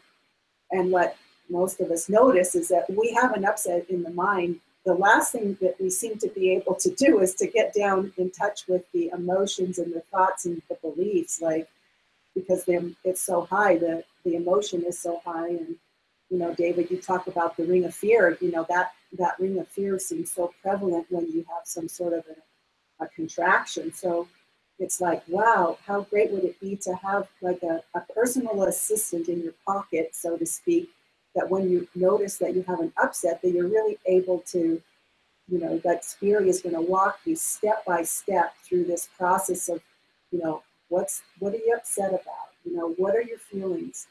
and what most of us notice is that we have an upset in the mind. The last thing that we seem to be able to do is to get down in touch with the emotions and the thoughts and the beliefs, like because they're, it's so high, the, the emotion is so high. And, you know, David, you talk about the ring of fear, you know, that that ring of fear seems so prevalent when you have some sort of a, a contraction. So it's like, wow, how great would it be to have like a, a personal assistant in your pocket, so to speak, that when you notice that you have an upset, that you're really able to, you know, that spirit is going to walk you step by step through this process of, you know, what's what are you upset about? You know, what are your feelings?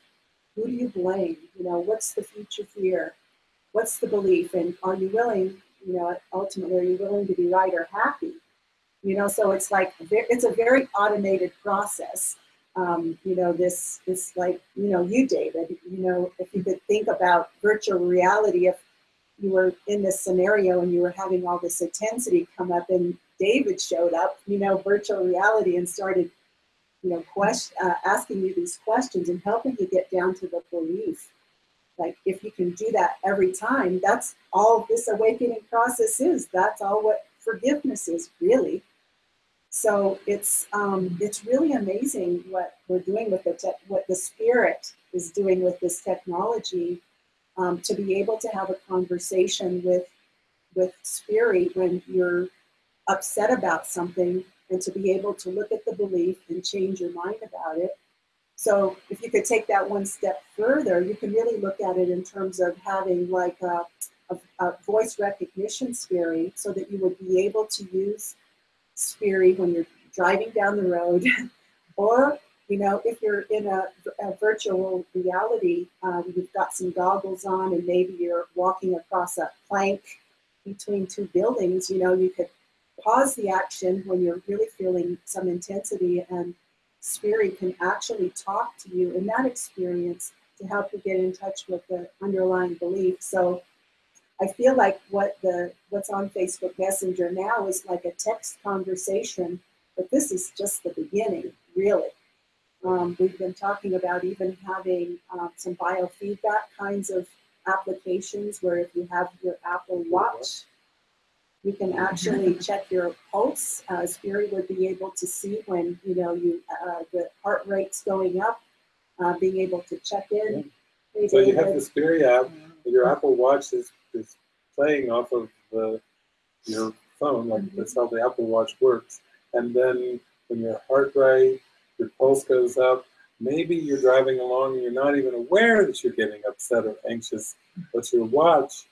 Who do you blame? You know, what's the future fear? what's the belief and are you willing you know ultimately are you willing to be right or happy you know so it's like it's a very automated process um, you know, this this like you know you, David. You know, if you could think about virtual reality, if you were in this scenario and you were having all this intensity come up, and David showed up, you know, virtual reality, and started, you know, question, uh, asking you these questions and helping you get down to the belief. Like if you can do that every time, that's all this awakening process is. That's all what forgiveness is, really. So it's um, it's really amazing what we're doing with te- what the spirit is doing with this technology um, to be able to have a conversation with with spirit when you're upset about something and to be able to look at the belief and change your mind about it. So if you could take that one step further, you can really look at it in terms of having like a, a, a voice recognition spirit so that you would be able to use spirit when you're driving down the road. Or you know if you're in a, a virtual reality um, you've got some goggles on and maybe you're walking across a plank between two buildings you know you could pause the action when you're really feeling some intensity and spirit can actually talk to you in that experience to help you get in touch with the underlying belief. So I feel like what the what's on Facebook Messenger now is like a text conversation, but this is just the beginning, really. Um, we've been talking about even having um, some biofeedback kinds of applications where if you have your Apple Watch, you can actually check your pulse. Uh, Spirit would be able to see when you know you uh, the heart rate's going up, uh, being able to check in. Hey, So you have the Spiri app, your Apple Watch is, is playing off of the, your phone, like that's how the Apple Watch works. And then when your heart rate, your pulse goes up, maybe you're driving along and you're not even aware that you're getting upset or anxious, but your watch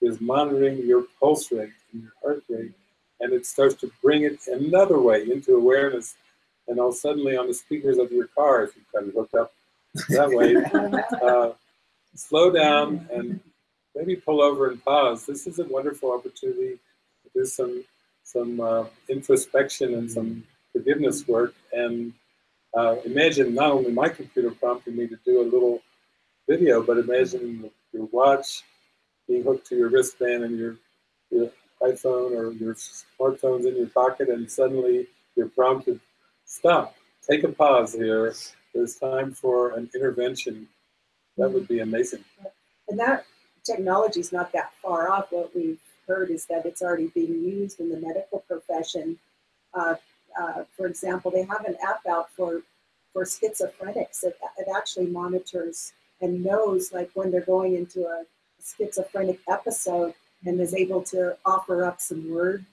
is monitoring your pulse rate and your heart rate, and it starts to bring it another way into awareness. And all suddenly on the speakers of your car, if you've got it hooked up that way, uh, slow down and maybe pull over and pause. This is a wonderful opportunity to do some some uh, introspection and some forgiveness work. And uh, imagine not only my computer prompting me to do a little video, but imagine your watch being hooked to your wristband and your your iPhone or your smartphone's in your pocket, and suddenly you're prompted, stop, take a pause here. There's time for an intervention. That would be amazing. And that technology is not that far off. What we've heard is that it's already being used in the medical profession. Uh, uh, for example, they have an app out for for schizophrenics. It, it actually monitors and knows like when they're going into a schizophrenic episode and is able to offer up some word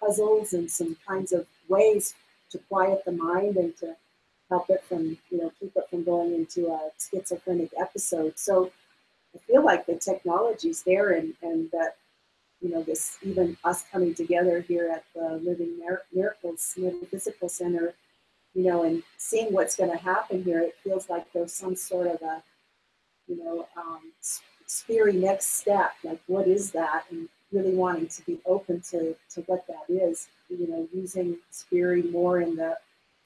puzzles and some kinds of ways to quiet the mind and to help it from you know keep it from going into a schizophrenic episode. So I feel like the technology's there and, and that, you know, this even us coming together here at the Living Mir- Miracles Metaphysical Center, you know, and seeing what's going to happen here, it feels like there's some sort of a, you know, um, next step. Like, what is that? And really wanting to be open to, to what that is, you know, using spirit more in the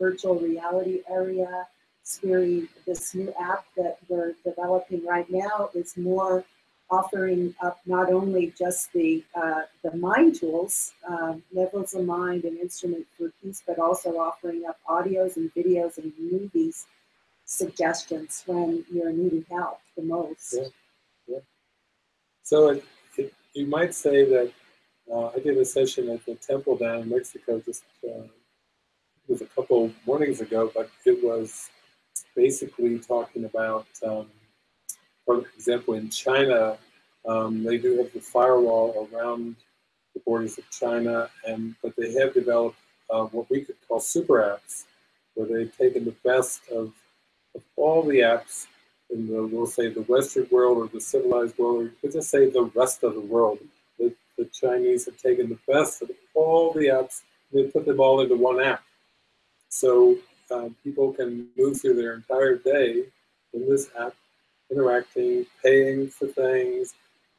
virtual reality area, Spiri, this new app that we're developing right now is more offering up not only just the uh, the mind tools, um, levels of mind and instrument for peace, but also offering up audios and videos and movies suggestions when you're needing help the most. Yeah. So it, it, you might say that uh, I did a session at the temple down in Mexico just uh, was a couple mornings ago, but it was basically talking about, um, for example, in China, um, they do have the firewall around the borders of China, and but they have developed uh, what we could call super apps, where they've taken the best of, of all the apps in the, we'll say, the Western world or the civilized world, or you could just say the rest of the world. The, the Chinese have taken the best of all the apps, and they put them all into one app. So uh, people can move through their entire day in this app, interacting, paying for things,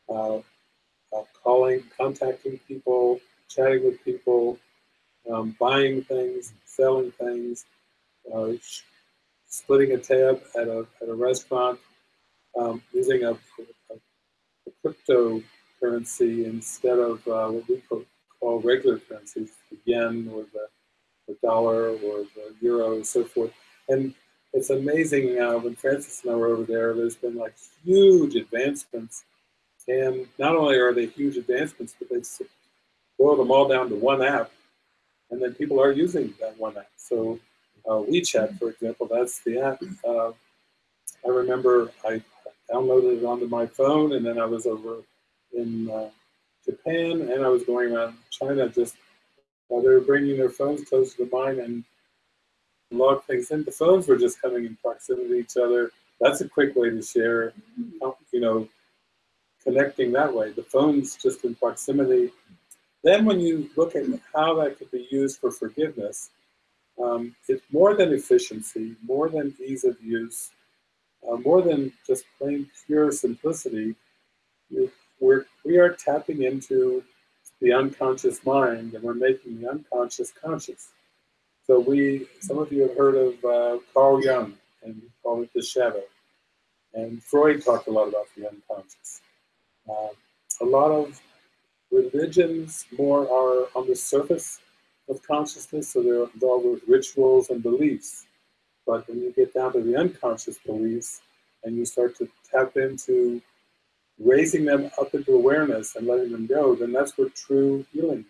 uh, uh, calling, contacting people, chatting with people, um, buying things, selling things, uh, splitting a tab at a, at a restaurant, um, using a, a, a cryptocurrency instead of uh, what we call, call regular currencies, the yen or the, the dollar or the euro and so forth. And it's amazing uh, when Francis and I were over there, there's been like huge advancements. And not only are they huge advancements, but they've boiled them all down to one app. And then people are using that one app. So uh, WeChat, for example, that's the app. Uh, I remember I downloaded it onto my phone, and then I was over in uh, Japan, and I was going around China just they were bringing their phones close to the mine and log things in. The phones were just coming in proximity to each other. That's a quick way to share, you know, connecting that way. The phone's just in proximity. Then when you look at how that could be used for forgiveness, um, it's more than efficiency, more than ease of use, uh, more than just plain pure simplicity. We're, we are tapping into the unconscious mind and we're making the unconscious conscious. So we, some of you have heard of uh, Carl Jung and we call it the shadow. And Freud talked a lot about the unconscious. Uh, a lot of religions more are on the surface of consciousness, so they're involved with rituals and beliefs. But when you get down to the unconscious beliefs and you start to tap into raising them up into awareness and letting them go, then that's where true healing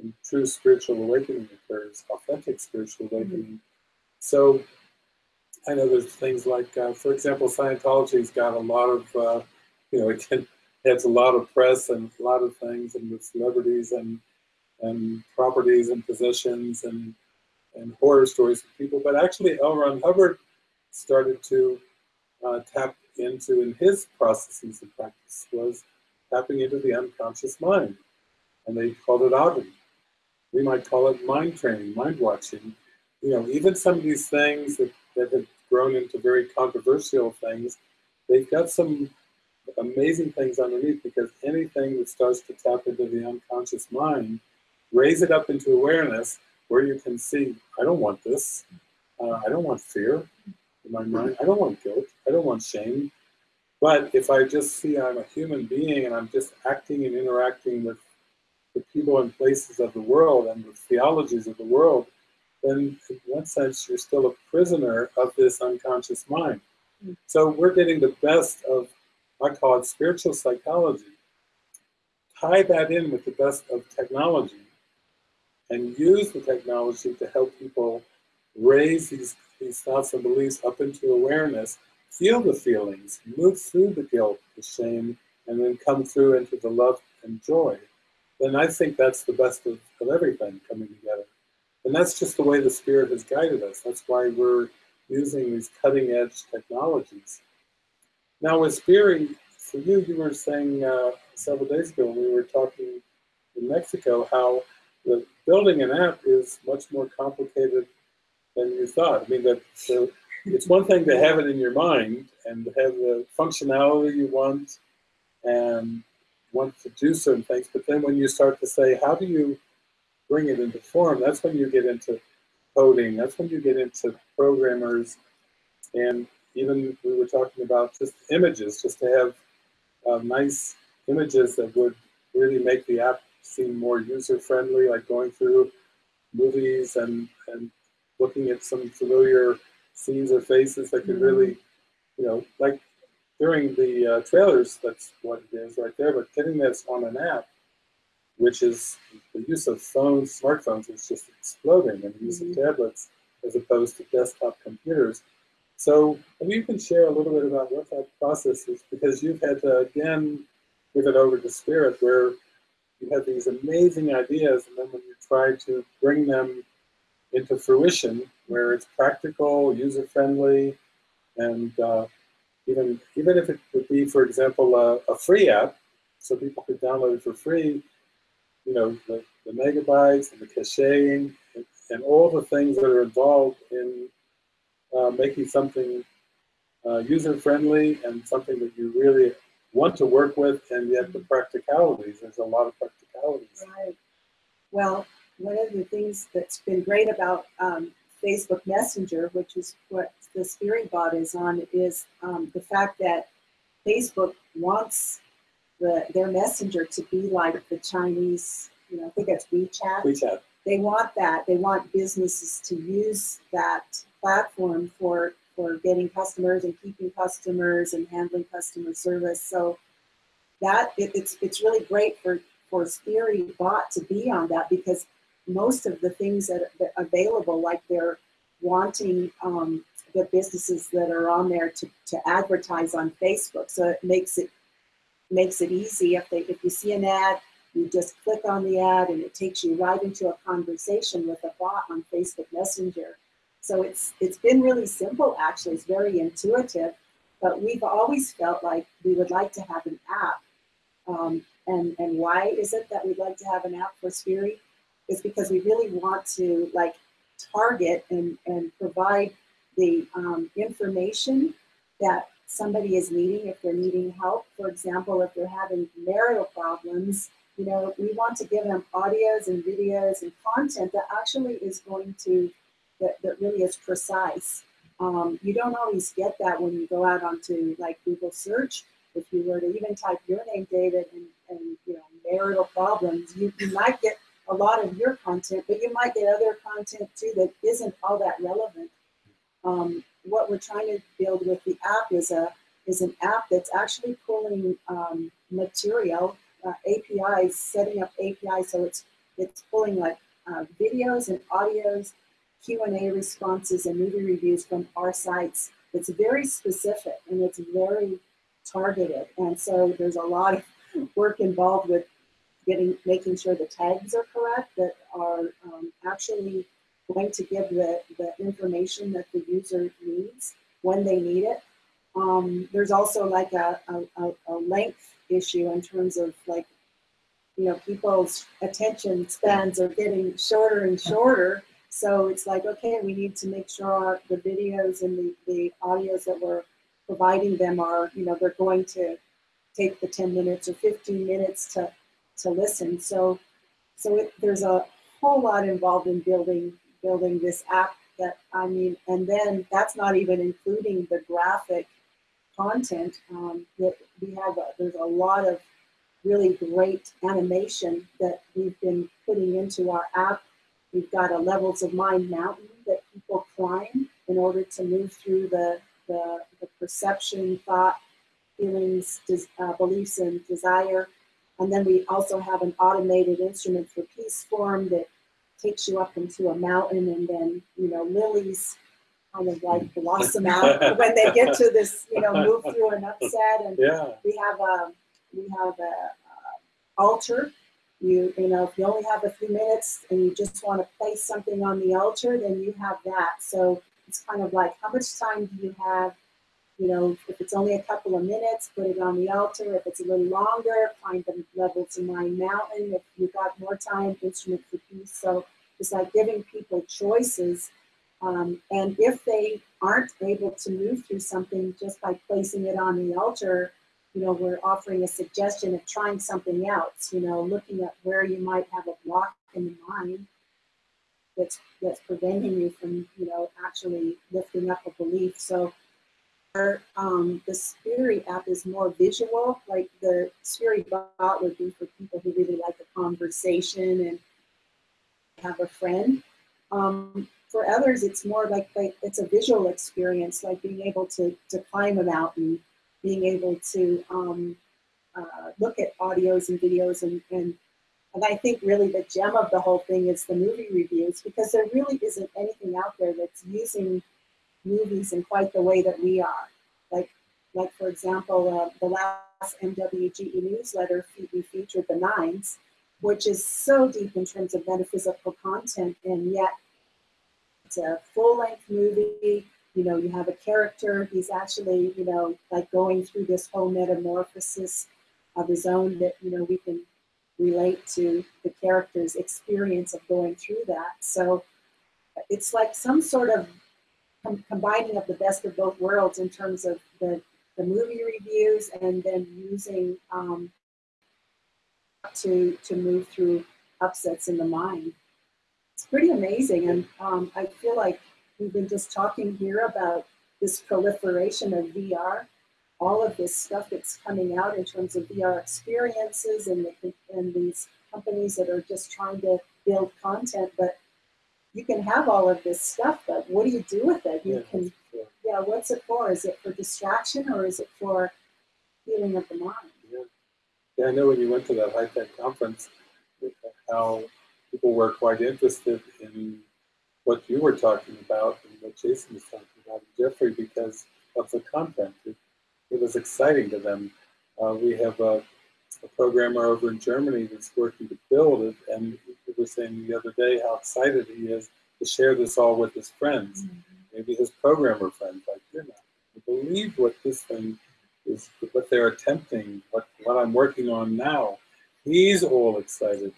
and true spiritual awakening occurs, authentic spiritual awakening. Mm-hmm. So I know there's things like, uh, for example, Scientology's got a lot of, uh, you know, it can, has a lot of press and a lot of things and with celebrities and and properties and possessions and and horror stories of people. But actually, L. Ron Hubbard started to uh, tap into in his processes of practice was tapping into the unconscious mind, and they called it Auden. We might call it mind training, mind watching. You know, even some of these things that, that have grown into very controversial things, they've got some amazing things underneath because anything that starts to tap into the unconscious mind raise it up into awareness where you can see, I don't want this. Uh, I don't want fear in my mind. I don't want guilt. I don't want shame. But if I just see I'm a human being and I'm just acting and interacting with the people and places of the world and the theologies of the world, then in one sense you're still a prisoner of this unconscious mind. Mm. So we're getting the best of, I call it spiritual psychology. Tie that in with the best of technology and use the technology to help people raise these, these thoughts and beliefs up into awareness, feel the feelings, move through the guilt, the shame, and then come through into the love and joy, then I think that's the best of, of everything coming together. And that's just the way the Spirit has guided us. That's why we're using these cutting edge technologies. Now with Spiri, for you, you were saying uh, several days ago when we were talking in Mexico how the building an app is much more complicated than you thought. I mean, that it's one thing to have it in your mind and have the functionality you want and want to do certain things, but then when you start to say, how do you bring it into form, that's when you get into coding, that's when you get into programmers, and even we were talking about just images, just to have uh, nice images that would really make the app seem more user-friendly, like going through movies and, and looking at some familiar scenes or faces that could really, you know, like during the uh, trailers, that's what it is right there, but getting this on an app, which is the use of phones, smartphones is just exploding, and the use of tablets as opposed to desktop computers. So maybe you can share a little bit about what that process is, because you've had to, again, give it over to Spirit, where you have these amazing ideas, and then when you try to bring them into fruition, where it's practical, user-friendly, and uh, even even if it would be, for example, a, a, free app, so people could download it for free, you know, the, the megabytes and the caching and, and, all the things that are involved in uh, making something uh, user-friendly and something that you really want to work with, and yet the practicalities. There's a lot of practicalities. Right. Well, one of the things that's been great about um, Facebook Messenger, which is what the Spiri bot is on, is um, the fact that Facebook wants the, their messenger to be like the Chinese, you know, I think it's WeChat. WeChat. They want that. They want businesses to use that platform for for getting customers and keeping customers and handling customer service. So that it, it's it's really great for for Spiri bot to be on that because most of the things that are available, like they're wanting um, the businesses that are on there to, to advertise on Facebook. So it makes it makes it easy if they if you see an ad, you just click on the ad and it takes you right into a conversation with a bot on Facebook Messenger. So it's it's been really simple actually. It's very intuitive, but we've always felt like we would like to have an app. Um, and and why is it that we'd like to have an app for Spiri? Is because we really want to like target and and provide the um, information that somebody is needing if they're needing help. For example, if they're having marital problems, you know, we want to give them audios and videos and content that actually is going to, that, that really is precise. Um, you don't always get that when you go out onto like Google search. If you were to even type your name, David, and, and you know, marital problems, you, you might get a lot of your content, but you might get other content too that isn't all that relevant. Um, what we're trying to build with the app is a is an app that's actually pulling um, material uh, APIs, setting up APIs so it's it's pulling like uh, videos and audios, Q and A responses, and movie reviews from our sites. It's very specific and it's very targeted, and so there's a lot of work involved with getting making sure the tags are correct that are um, actually going to give the, the information that the user needs when they need it. Um, there's also like a, a, a, length issue in terms of like, you know, people's attention spans are getting shorter and shorter. So it's like, okay, we need to make sure our, the videos and the, the audios that we're providing them are, you know, they're going to take the 10 minutes or 15 minutes to, to listen. So, so it, there's a whole lot involved in building building this app that I mean, and then that's not even including the graphic content. Um, that we have, a, there's a lot of really great animation that we've been putting into our app. We've got a Levels of Mind mountain that people climb in order to move through the, the, the perception, thought, feelings, uh, beliefs, and desire. And then we also have an automated instrument for peace form that takes you up into a mountain and then, you know, lilies kind of like blossom out when they get to this, you know, move through an upset. And Yeah. we have a, we have a, uh, altar. You, you know, if you only have a few minutes and you just want to place something on the altar, then you have that. So it's kind of like, how much time do you have? You know, if it's only a couple of minutes, put it on the altar. If it's a little longer, find the level to mind mountain. If you've got more time, instrument for peace. So it's like giving people choices. Um, and if they aren't able to move through something just by placing it on the altar, you know, we're offering a suggestion of trying something else, you know, looking at where you might have a block in the mind that's that's preventing you from, you know, actually lifting up a belief. So um, the Spiri app is more visual, like the Spiri bot would be for people who really like a conversation and have a friend. Um, for others, it's more like, like it's a visual experience, like being able to, to climb a mountain, being able to um, uh, look at audios and videos and, and and I think really the gem of the whole thing is the movie reviews because there really isn't anything out there that's using movies in quite the way that we are. Like, like for example, uh, the last MWGE newsletter we featured the Nines, which is so deep in terms of metaphysical content, and yet it's a full-length movie. You know, you have a character. He's actually, you know, like going through this whole metamorphosis of his own that you know we can relate to the character's experience of going through that. So it's like some sort of com combining of the best of both worlds in terms of the, the movie reviews and then using um, to, to move through upsets in the mind. It's pretty amazing. And um, I feel like we've been just talking here about this proliferation of VR, all of this stuff that's coming out in terms of VR experiences and, the, and these companies that are just trying to build content, but you can have all of this stuff, but what do you do with it? You Yeah, can, yeah. yeah, what's it for? Is it for distraction or is it for healing of the mind? Yeah, I know when you went to that high tech conference, how people were quite interested in what you were talking about and what Jason was talking about, and Jeffrey, because of the content. It, it was exciting to them. Uh, we have a, a programmer over in Germany that's working to build it, and he was saying the other day how excited he is to share this all with his friends, mm-hmm. maybe his programmer friends. Like, you believe what this thing is, what they're attempting, what, what I'm working on now. He's all excited.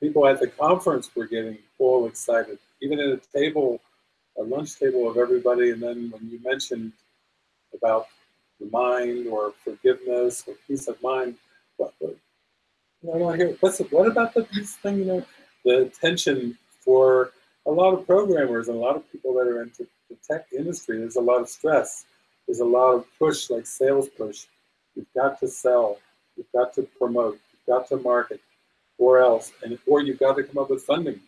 People at the conference were getting all excited, even at a table, a lunch table of everybody. And then when you mentioned about the mind or forgiveness or peace of mind, I want to hear what's what about the peace thing? You know, the attention for a lot of programmers and a lot of people that are into the tech industry. There's a lot of stress. There's a lot of push, like sales push. You've got to sell. You've got to promote. You've got to market, or else, and or you've got to come up with funding.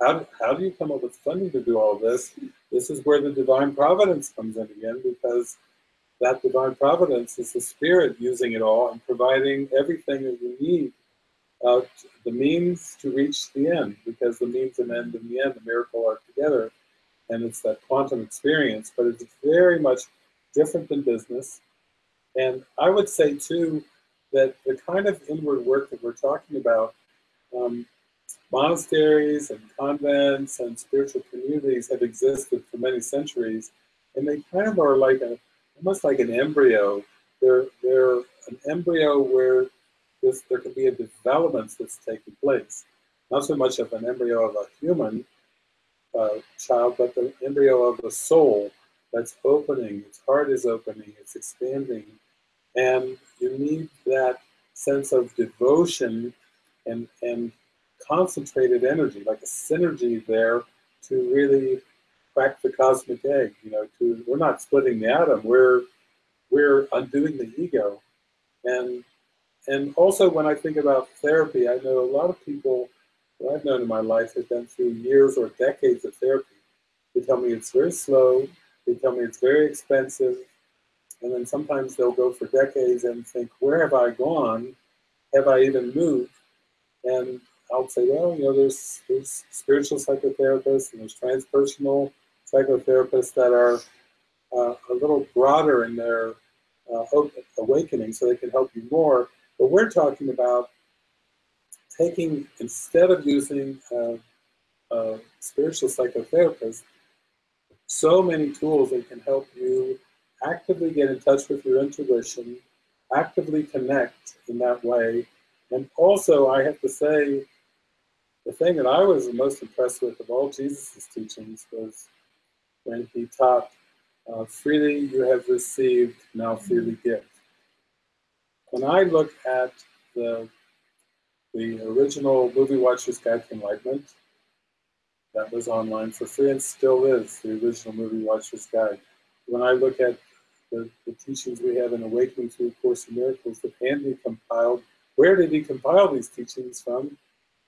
How do, how do you come up with funding to do all this? This is where the divine providence comes in again, because that divine providence is the spirit using it all and providing everything that we need, uh, the means to reach the end, because the means and end and the end, the miracle are together, and it's that quantum experience. But it's very much different than business, and I would say too that the kind of inward work that we're talking about. Um, monasteries and convents and spiritual communities have existed for many centuries, and they kind of are like a almost like an embryo. They're they're an embryo where this, there can be a development that's taking place. Not so much of an embryo of a human uh, child, but the embryo of a soul that's opening. Its heart is opening. It's expanding, and you need that sense of devotion and and concentrated energy, like a synergy there, to really crack the cosmic egg. You know, to we're not splitting the atom. We're we're undoing the ego, and and also when I think about therapy, I know a lot of people that I've known in my life have been through years or decades of therapy. They tell me it's very slow. They tell me it's very expensive, and then sometimes they'll go for decades and think, where have I gone? Have I even moved? And I'll say, well, you know, there's there's spiritual psychotherapists and there's transpersonal psychotherapists that are uh, a little broader in their uh, awakening, so they can help you more. But we're talking about taking instead of using a, a spiritual psychotherapist, so many tools that can help you actively get in touch with your intuition, actively connect in that way. And also, I have to say, the thing that I was most impressed with of all Jesus' teachings was when he taught, uh, freely you have received, now freely give. When I look at the, the original Movie Watcher's Guide to Enlightenment, that was online for free and still is, the original Movie Watcher's Guide. When I look at the, the teachings we have in Awakening Through A Course in Miracles that Andy compiled, where did he compile these teachings from?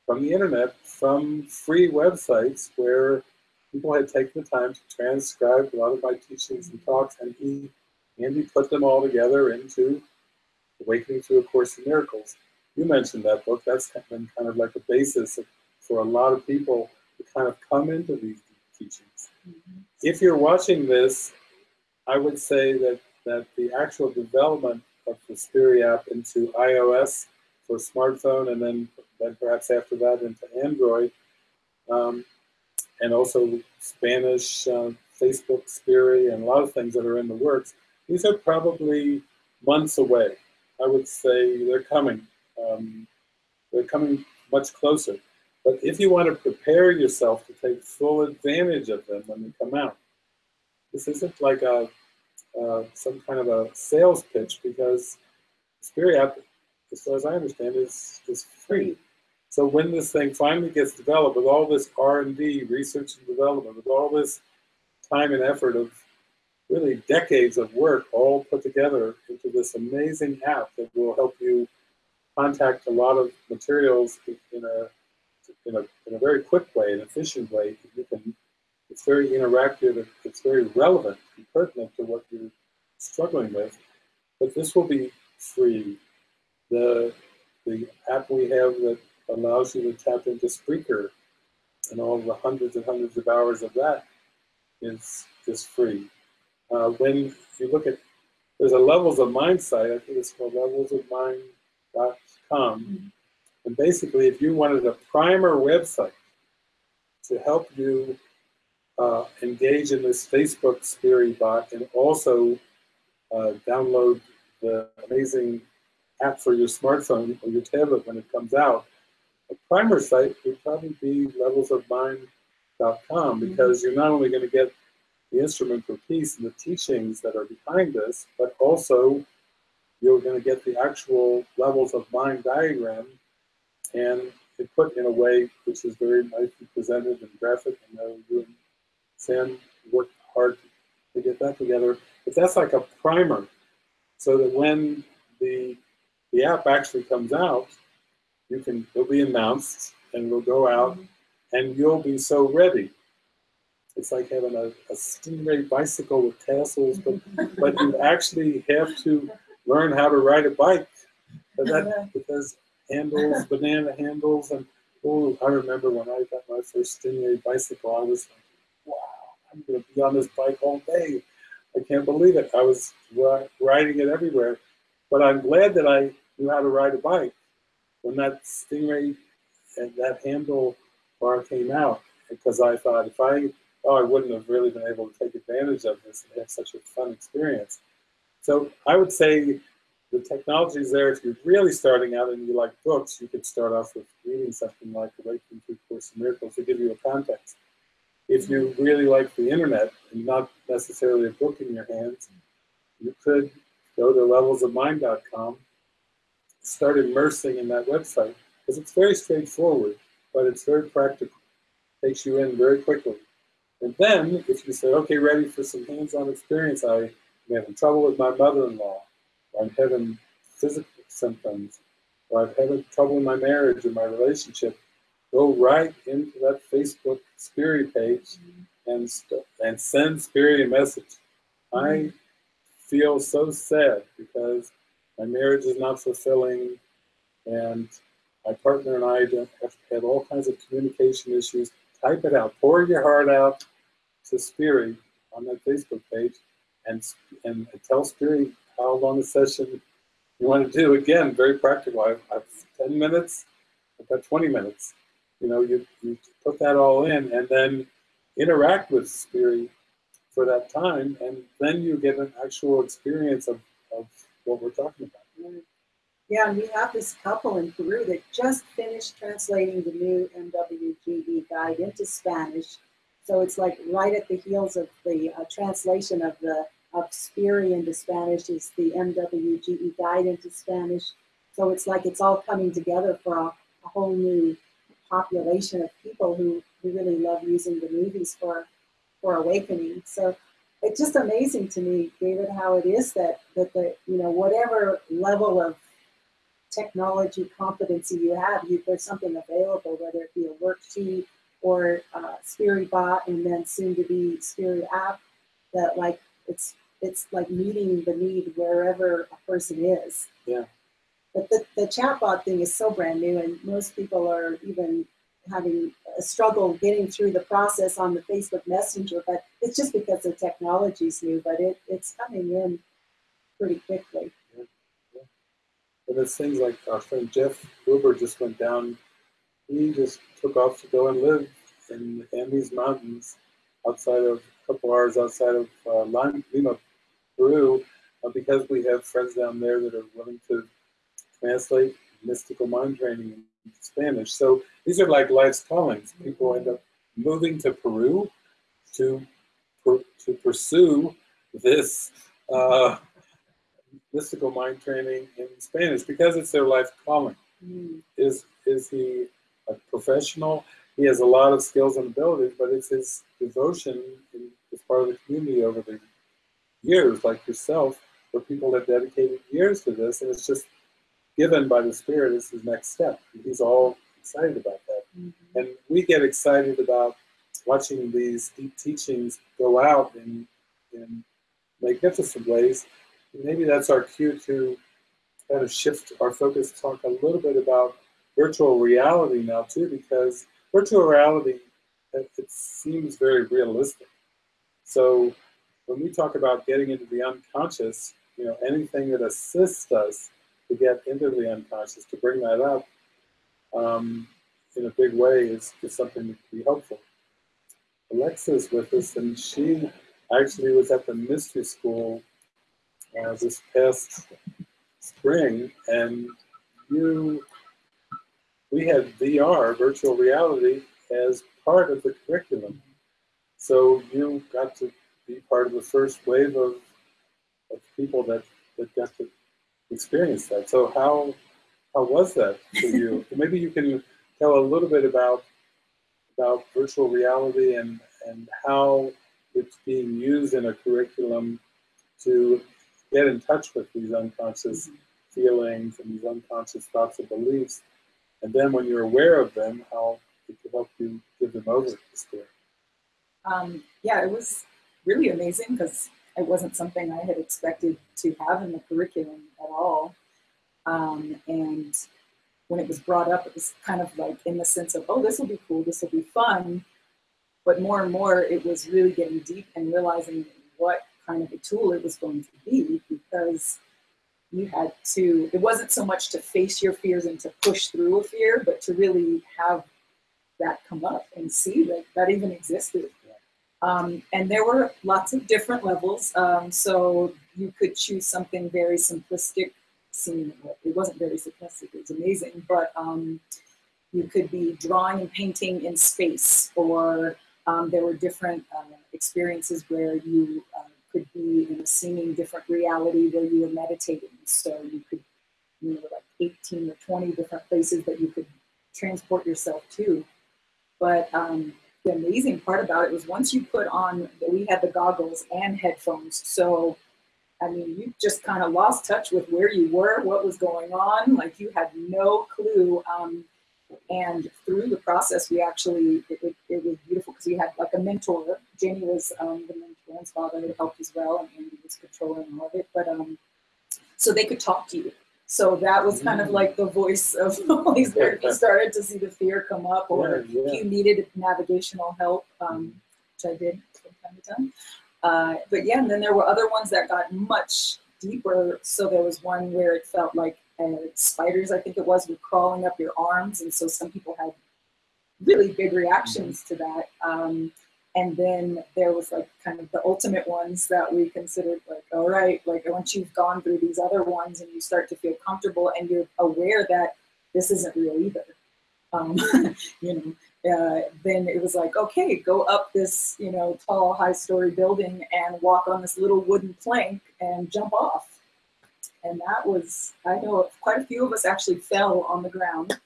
From the internet, from free websites where people had taken the time to transcribe a lot of my teachings and talks, and he Andy put them all together into Awakening Through A Course in Miracles. You mentioned that book. That's been kind of like a basis for a lot of people to kind of come into these teachings. Mm-hmm. If you're watching this, I would say that, that the actual development of the Spiri app into iOS for smartphone and then, then perhaps after that into Android, um, and also Spanish, uh, Facebook, Spiri, and a lot of things that are in the works, these are probably months away. I would say they're coming. Um, they're coming much closer. But if you want to prepare yourself to take full advantage of them when they come out, this isn't like a uh, some kind of a sales pitch because Spiri app, as far as I understand, is is free. So when this thing finally gets developed with all this R and D, research and development, with all this time and effort of really decades of work all put together into this amazing app that will help you contact a lot of materials in a in a, in a very quick way, an efficient way. You can, it's very interactive, it's very relevant and pertinent to what you're struggling with. But this will be free. The, the app we have that allows you to tap into Spreaker and all the hundreds and hundreds of hours of that is, is free. Uh, when you look at, there's a Levels of Mind site, I think it's called levelsofmind.com. And basically, if you wanted a primer website to help you uh, engage in this Facebook Spirit bot and also uh, download the amazing app for your smartphone or your tablet when it comes out, a primer site would probably be levelsofmind.com mm-hmm. because you're not only going to get the instrument for peace and the teachings that are behind this, but also you're going to get the actual levels of mind diagram and it put in a way which is very nicely presented and graphic. And know you and Sam worked hard to get that together. But that's like a primer, so that when the the app actually comes out, you can it'll be announced and we'll go out, and you'll be so ready. It's like having a, a stingray bicycle with tassels, but but you actually have to learn how to ride a bike. But that, because handles, banana handles, and oh, I remember when I got my first Stingray bicycle, I was like, wow, I'm going to be on this bike all day. I can't believe it. I was riding it everywhere. But I'm glad that I knew how to ride a bike when that Stingray and that handle bar came out because I thought if I, oh, I wouldn't have really been able to take advantage of this and have such a fun experience. So I would say the technology is there. If you're really starting out and you like books, you could start off with reading something like Awakening Through Course in Miracles to give you a context. If you mm-hmm. really like the internet and not necessarily a book in your hands, you could go to levelsofmind.com, start immersing in that website because it's very straightforward, but it's very practical. Takes you in very quickly. And then, if you say, okay, ready for some hands-on experience, I am having trouble with my mother-in-law, or I'm having physical symptoms, or I'm having trouble in my marriage or my relationship, go right into that Facebook Spirit page and and send Spirit a message. I mm-hmm. feel so sad because my marriage is not fulfilling, and my partner and I have had all kinds of communication issues. Type it out. Pour your heart out to Spirit on that Facebook page, and and tell Spirit how long a session you want to do. Again, very practical. I've, I've 10 minutes, I've got 20 minutes. You know, you, you put that all in and then interact with Spirit for that time, and then you get an actual experience of, of what we're talking about. Yeah, and we have this couple in Peru that just finished translating the new MWGE guide into Spanish. So it's like right at the heels of the uh, translation of the of Spiri into Spanish is the MWGE guide into Spanish. So it's like it's all coming together for a, a whole new population of people who, who really love using the movies for for awakening. So it's just amazing to me, David, how it is that that the you know whatever level of technology competency you have, you, there's something available, whether it be a worksheet or uh, Spirit bot, and then soon to be Spirit app. That like it's it's like meeting the need wherever a person is. Yeah. But the, the chatbot thing is so brand new, and most people are even having a struggle getting through the process on the Facebook Messenger. But it's just because the technology is new, but it, it's coming in pretty quickly. Yeah. Yeah. And there's things like our friend Jeff Gruber just went down. He just took off to go and live in the Andes Mountains outside of a couple hours outside of uh, Lima, Peru uh, because we have friends down there that are willing to translate mystical mind training in Spanish. So these are like life's callings. People end up moving to Peru to to pursue this uh, mystical mind training in Spanish because it's their life calling. Mm. Is is he a professional? He has a lot of skills and abilities, but it's his devotion, in, it's part of the community over the years, like yourself, where people have dedicated years to this, and it's just given by the Spirit as his next step. He's all excited about that. Mm-hmm. And we get excited about watching these deep teachings go out in, in magnificent ways. Maybe that's our cue to kind of shift our focus, talk a little bit about virtual reality now too, because virtual reality, it, it seems very realistic. So when we talk about getting into the unconscious, you know, anything that assists us to get into the unconscious, to bring that up um, in a big way is, is something that can be helpful. Alexa's with us, and she actually was at the mystery school uh, this past spring, and you, we had VR, virtual reality, as part of the curriculum. So you got to be part of the first wave of, of people that, that got to experience that. So how how was that for you? Maybe you can tell a little bit about about virtual reality and and how it's being used in a curriculum to get in touch with these unconscious feelings and these unconscious thoughts and beliefs. And then when you're aware of them, how it can help you give them over to spirit. Um, yeah, it was really amazing because it wasn't something I had expected to have in the curriculum at all. Um, and when it was brought up, it was kind of like in the sense of, oh, this will be cool, this will be fun. But more and more, it was really getting deep and realizing what kind of a tool it was going to be because you had to, it wasn't so much to face your fears and to push through a fear, but to really have that come up and see that that even existed. Um, and there were lots of different levels. Um, so you could choose something very simplistic. Seeming, it wasn't very simplistic, it was amazing, but um, you could be drawing and painting in space, or um, there were different uh, experiences where you uh, could be in a seeming different reality where you were meditating. So you could, you know, like 18 or 20 different places that you could transport yourself to. But um, the amazing part about it was once you put on, we had the goggles and headphones. So, I mean, you just kind of lost touch with where you were, what was going on. Like you had no clue. Um, and through the process, we actually, it, it, it was beautiful because we had like a mentor. Jenny was um, the mentor and father that helped as well, and Andy was controlling all of it. But um, so they could talk to you. So that was kind of like the voice of Spirit. If started to see the fear come up, or Yeah, yeah. if you needed navigational help, um, which I did from time to time. Uh, but yeah, and then there were other ones that got much deeper. So there was one where it felt like uh, spiders, I think it was, were crawling up your arms, and so some people had really big reactions to that. Um, and then there was like kind of the ultimate ones that we considered like, all right, like once you've gone through these other ones and you start to feel comfortable and you're aware that this isn't real either, um, you know, uh, then it was like, okay, go up this, you know, tall, high story building and walk on this little wooden plank and jump off. And that was, I know quite a few of us actually fell on the ground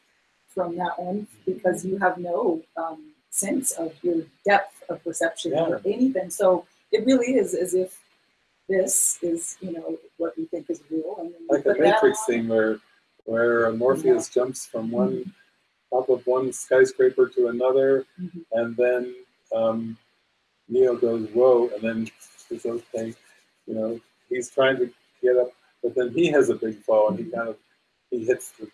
from that one because you have no um, sense of your depth of perception or anything. So it really is as if this is, you know, what we think is real. And Like a Matrix thing where where Morpheus jumps from one top of one skyscraper to another, Mhm. and then um, Neo goes whoa, and then okay, you know he's trying to get up, but then he has a big fall and he kind of he hits the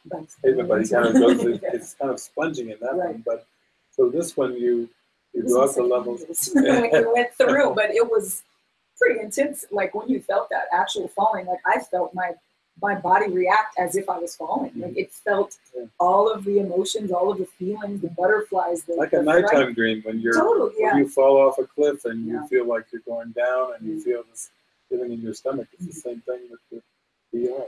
pavement, but he kind of goes Yeah. it's kind of sponging in that Right. one. But so this one you you go up the levels. went through, but it was pretty intense. Like when you felt that actual falling, like I felt my my body react as if I was falling. Like it felt Yeah. all of the emotions, all of the feelings, the butterflies, the Like a the fright. nighttime dream when you're Totally, yeah. when you fall off a cliff and Yeah. you feel like you're going down and you Mm. feel this feeling in your stomach. It's the same thing with the VR.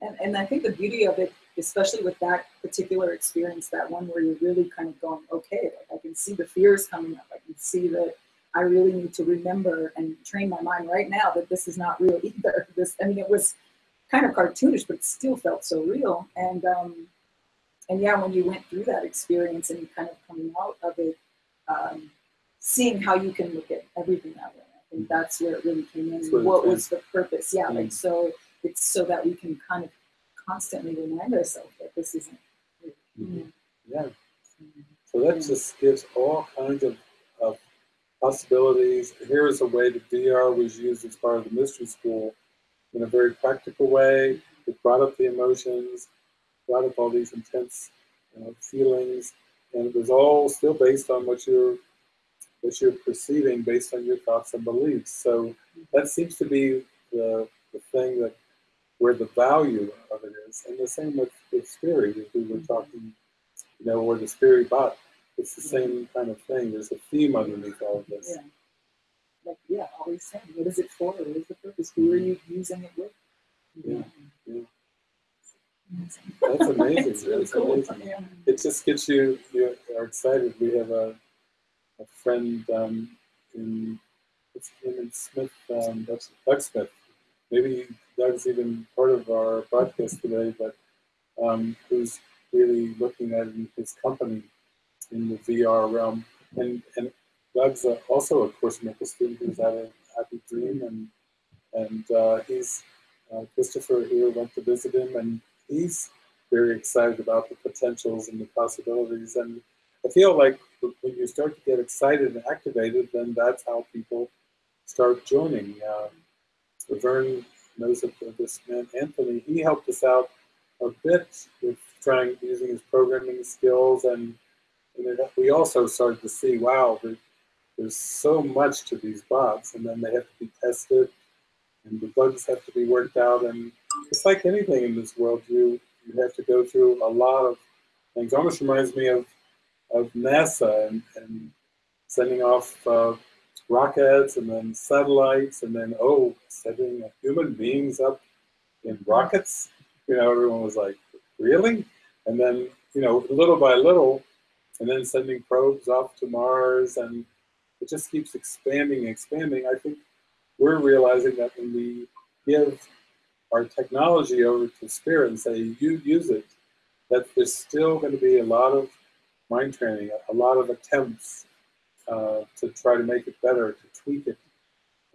And, and I think the beauty of it, especially with that particular experience, that one where you're really kind of going, okay, like I can see the fears coming up. I can see that I really need to remember and train my mind right now that this is not real either. This, I mean, it was kind of cartoonish, but it still felt so real. And um, and yeah, when you went through that experience and you kind of coming out of it, um, seeing how you can look at everything that way. I think that's where it really came in. That's where it What was the purpose? Yeah, like so it's so that we can kind of constantly remind ourselves that this isn't. Mm-hmm. Yeah. So that just gives all kinds of, of possibilities. Here is a way that VR was used as part of the mystery school in a very practical way. It brought up the emotions, brought up all these intense you know, feelings, and it was all still based on what you're what you're perceiving based on your thoughts and beliefs. So that seems to be the, the thing that where the value of it is. And the same with, with spirit, as we were talking, you know, where the spirit bot, it's the same kind of thing. There's a theme underneath all of this. Yeah. Like yeah, always saying, what is it for? What is the purpose? Who are you using it with? Yeah, yeah. That's amazing. it's really That's cool. amazing. Yeah. It just gets you, you are excited. We have a, a friend um, in, name Smith, um, Doug Smith. Maybe Doug's even part of our broadcast today, but um, who's really looking at his company in the VR realm. And, and Doug's uh, also a Course Miracle student who's at a Happy Dream, and and uh, he's uh, Christopher here went to visit him, and he's very excited about the potentials and the possibilities. And I feel like when you start to get excited and activated, then that's how people start joining. Uh, Vern knows of this man, Anthony. He helped us out a bit with trying using his programming skills, and, and it, we also started to see, wow, there, there's so much to these bots, and then they have to be tested, and the bugs have to be worked out, and it's like anything in this world, you you have to go through a lot of things. Almost reminds me of of NASA and, and sending off uh, rockets and then satellites and then oh setting human beings up in rockets. You know, everyone was like, really? And then you know, little by little, and then sending probes off to Mars, and it just keeps expanding and expanding. I think we're realizing that when we give our technology over to Spirit and say, you use it, that there's still going to be a lot of mind training, a lot of attempts uh, to try to make it better, to tweak it.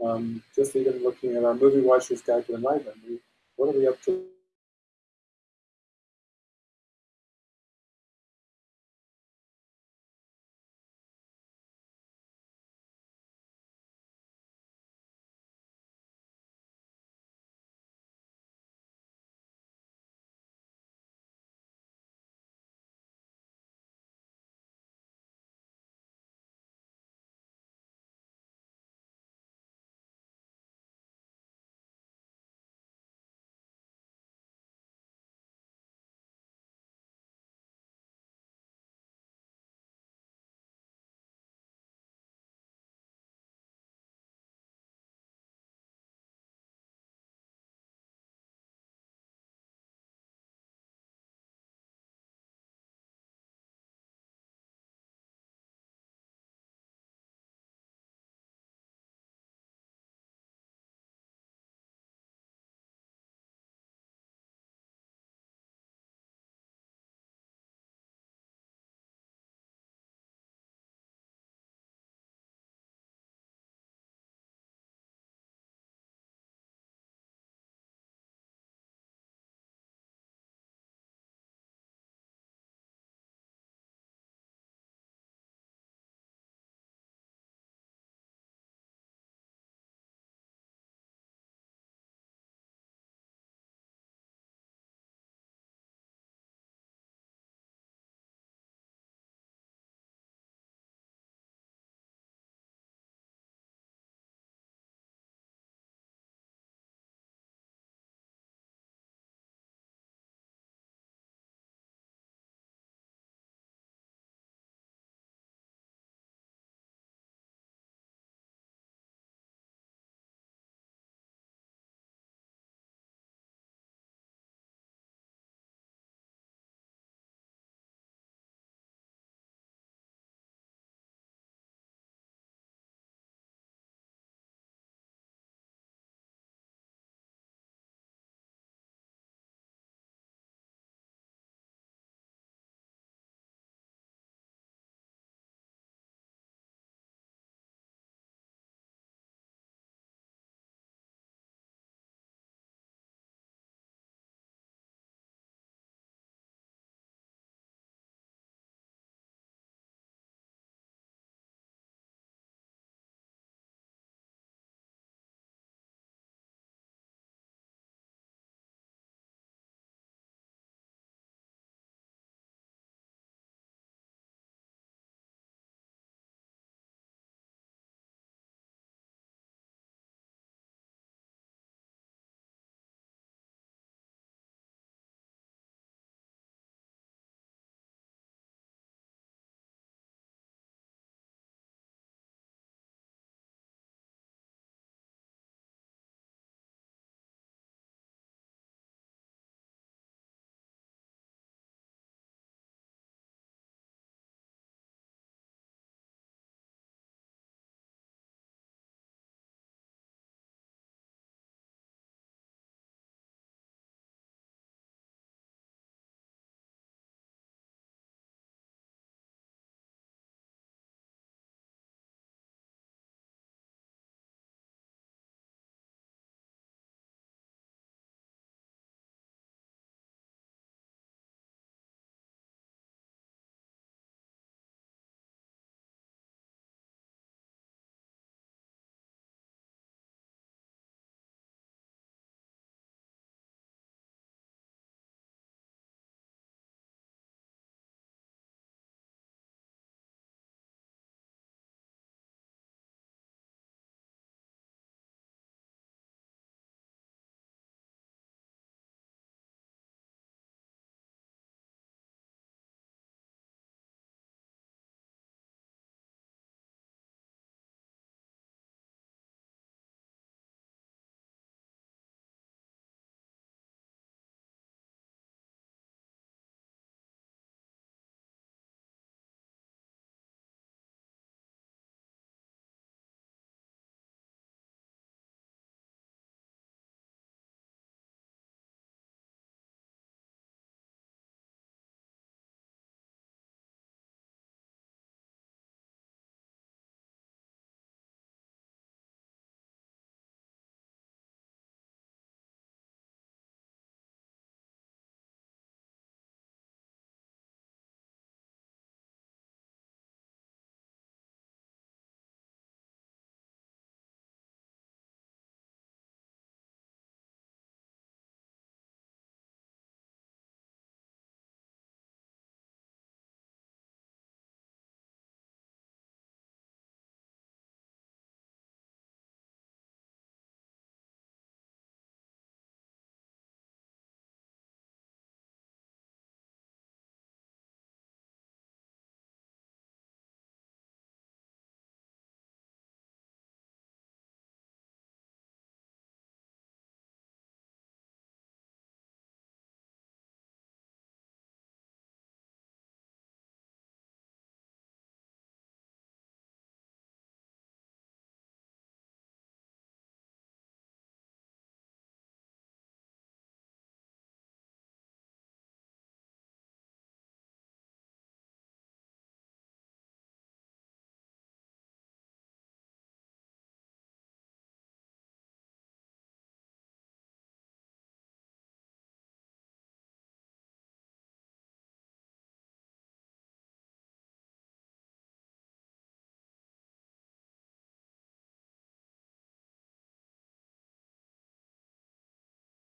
Um, just even looking at our movie watchers guide to enlightenment, we, what are we up to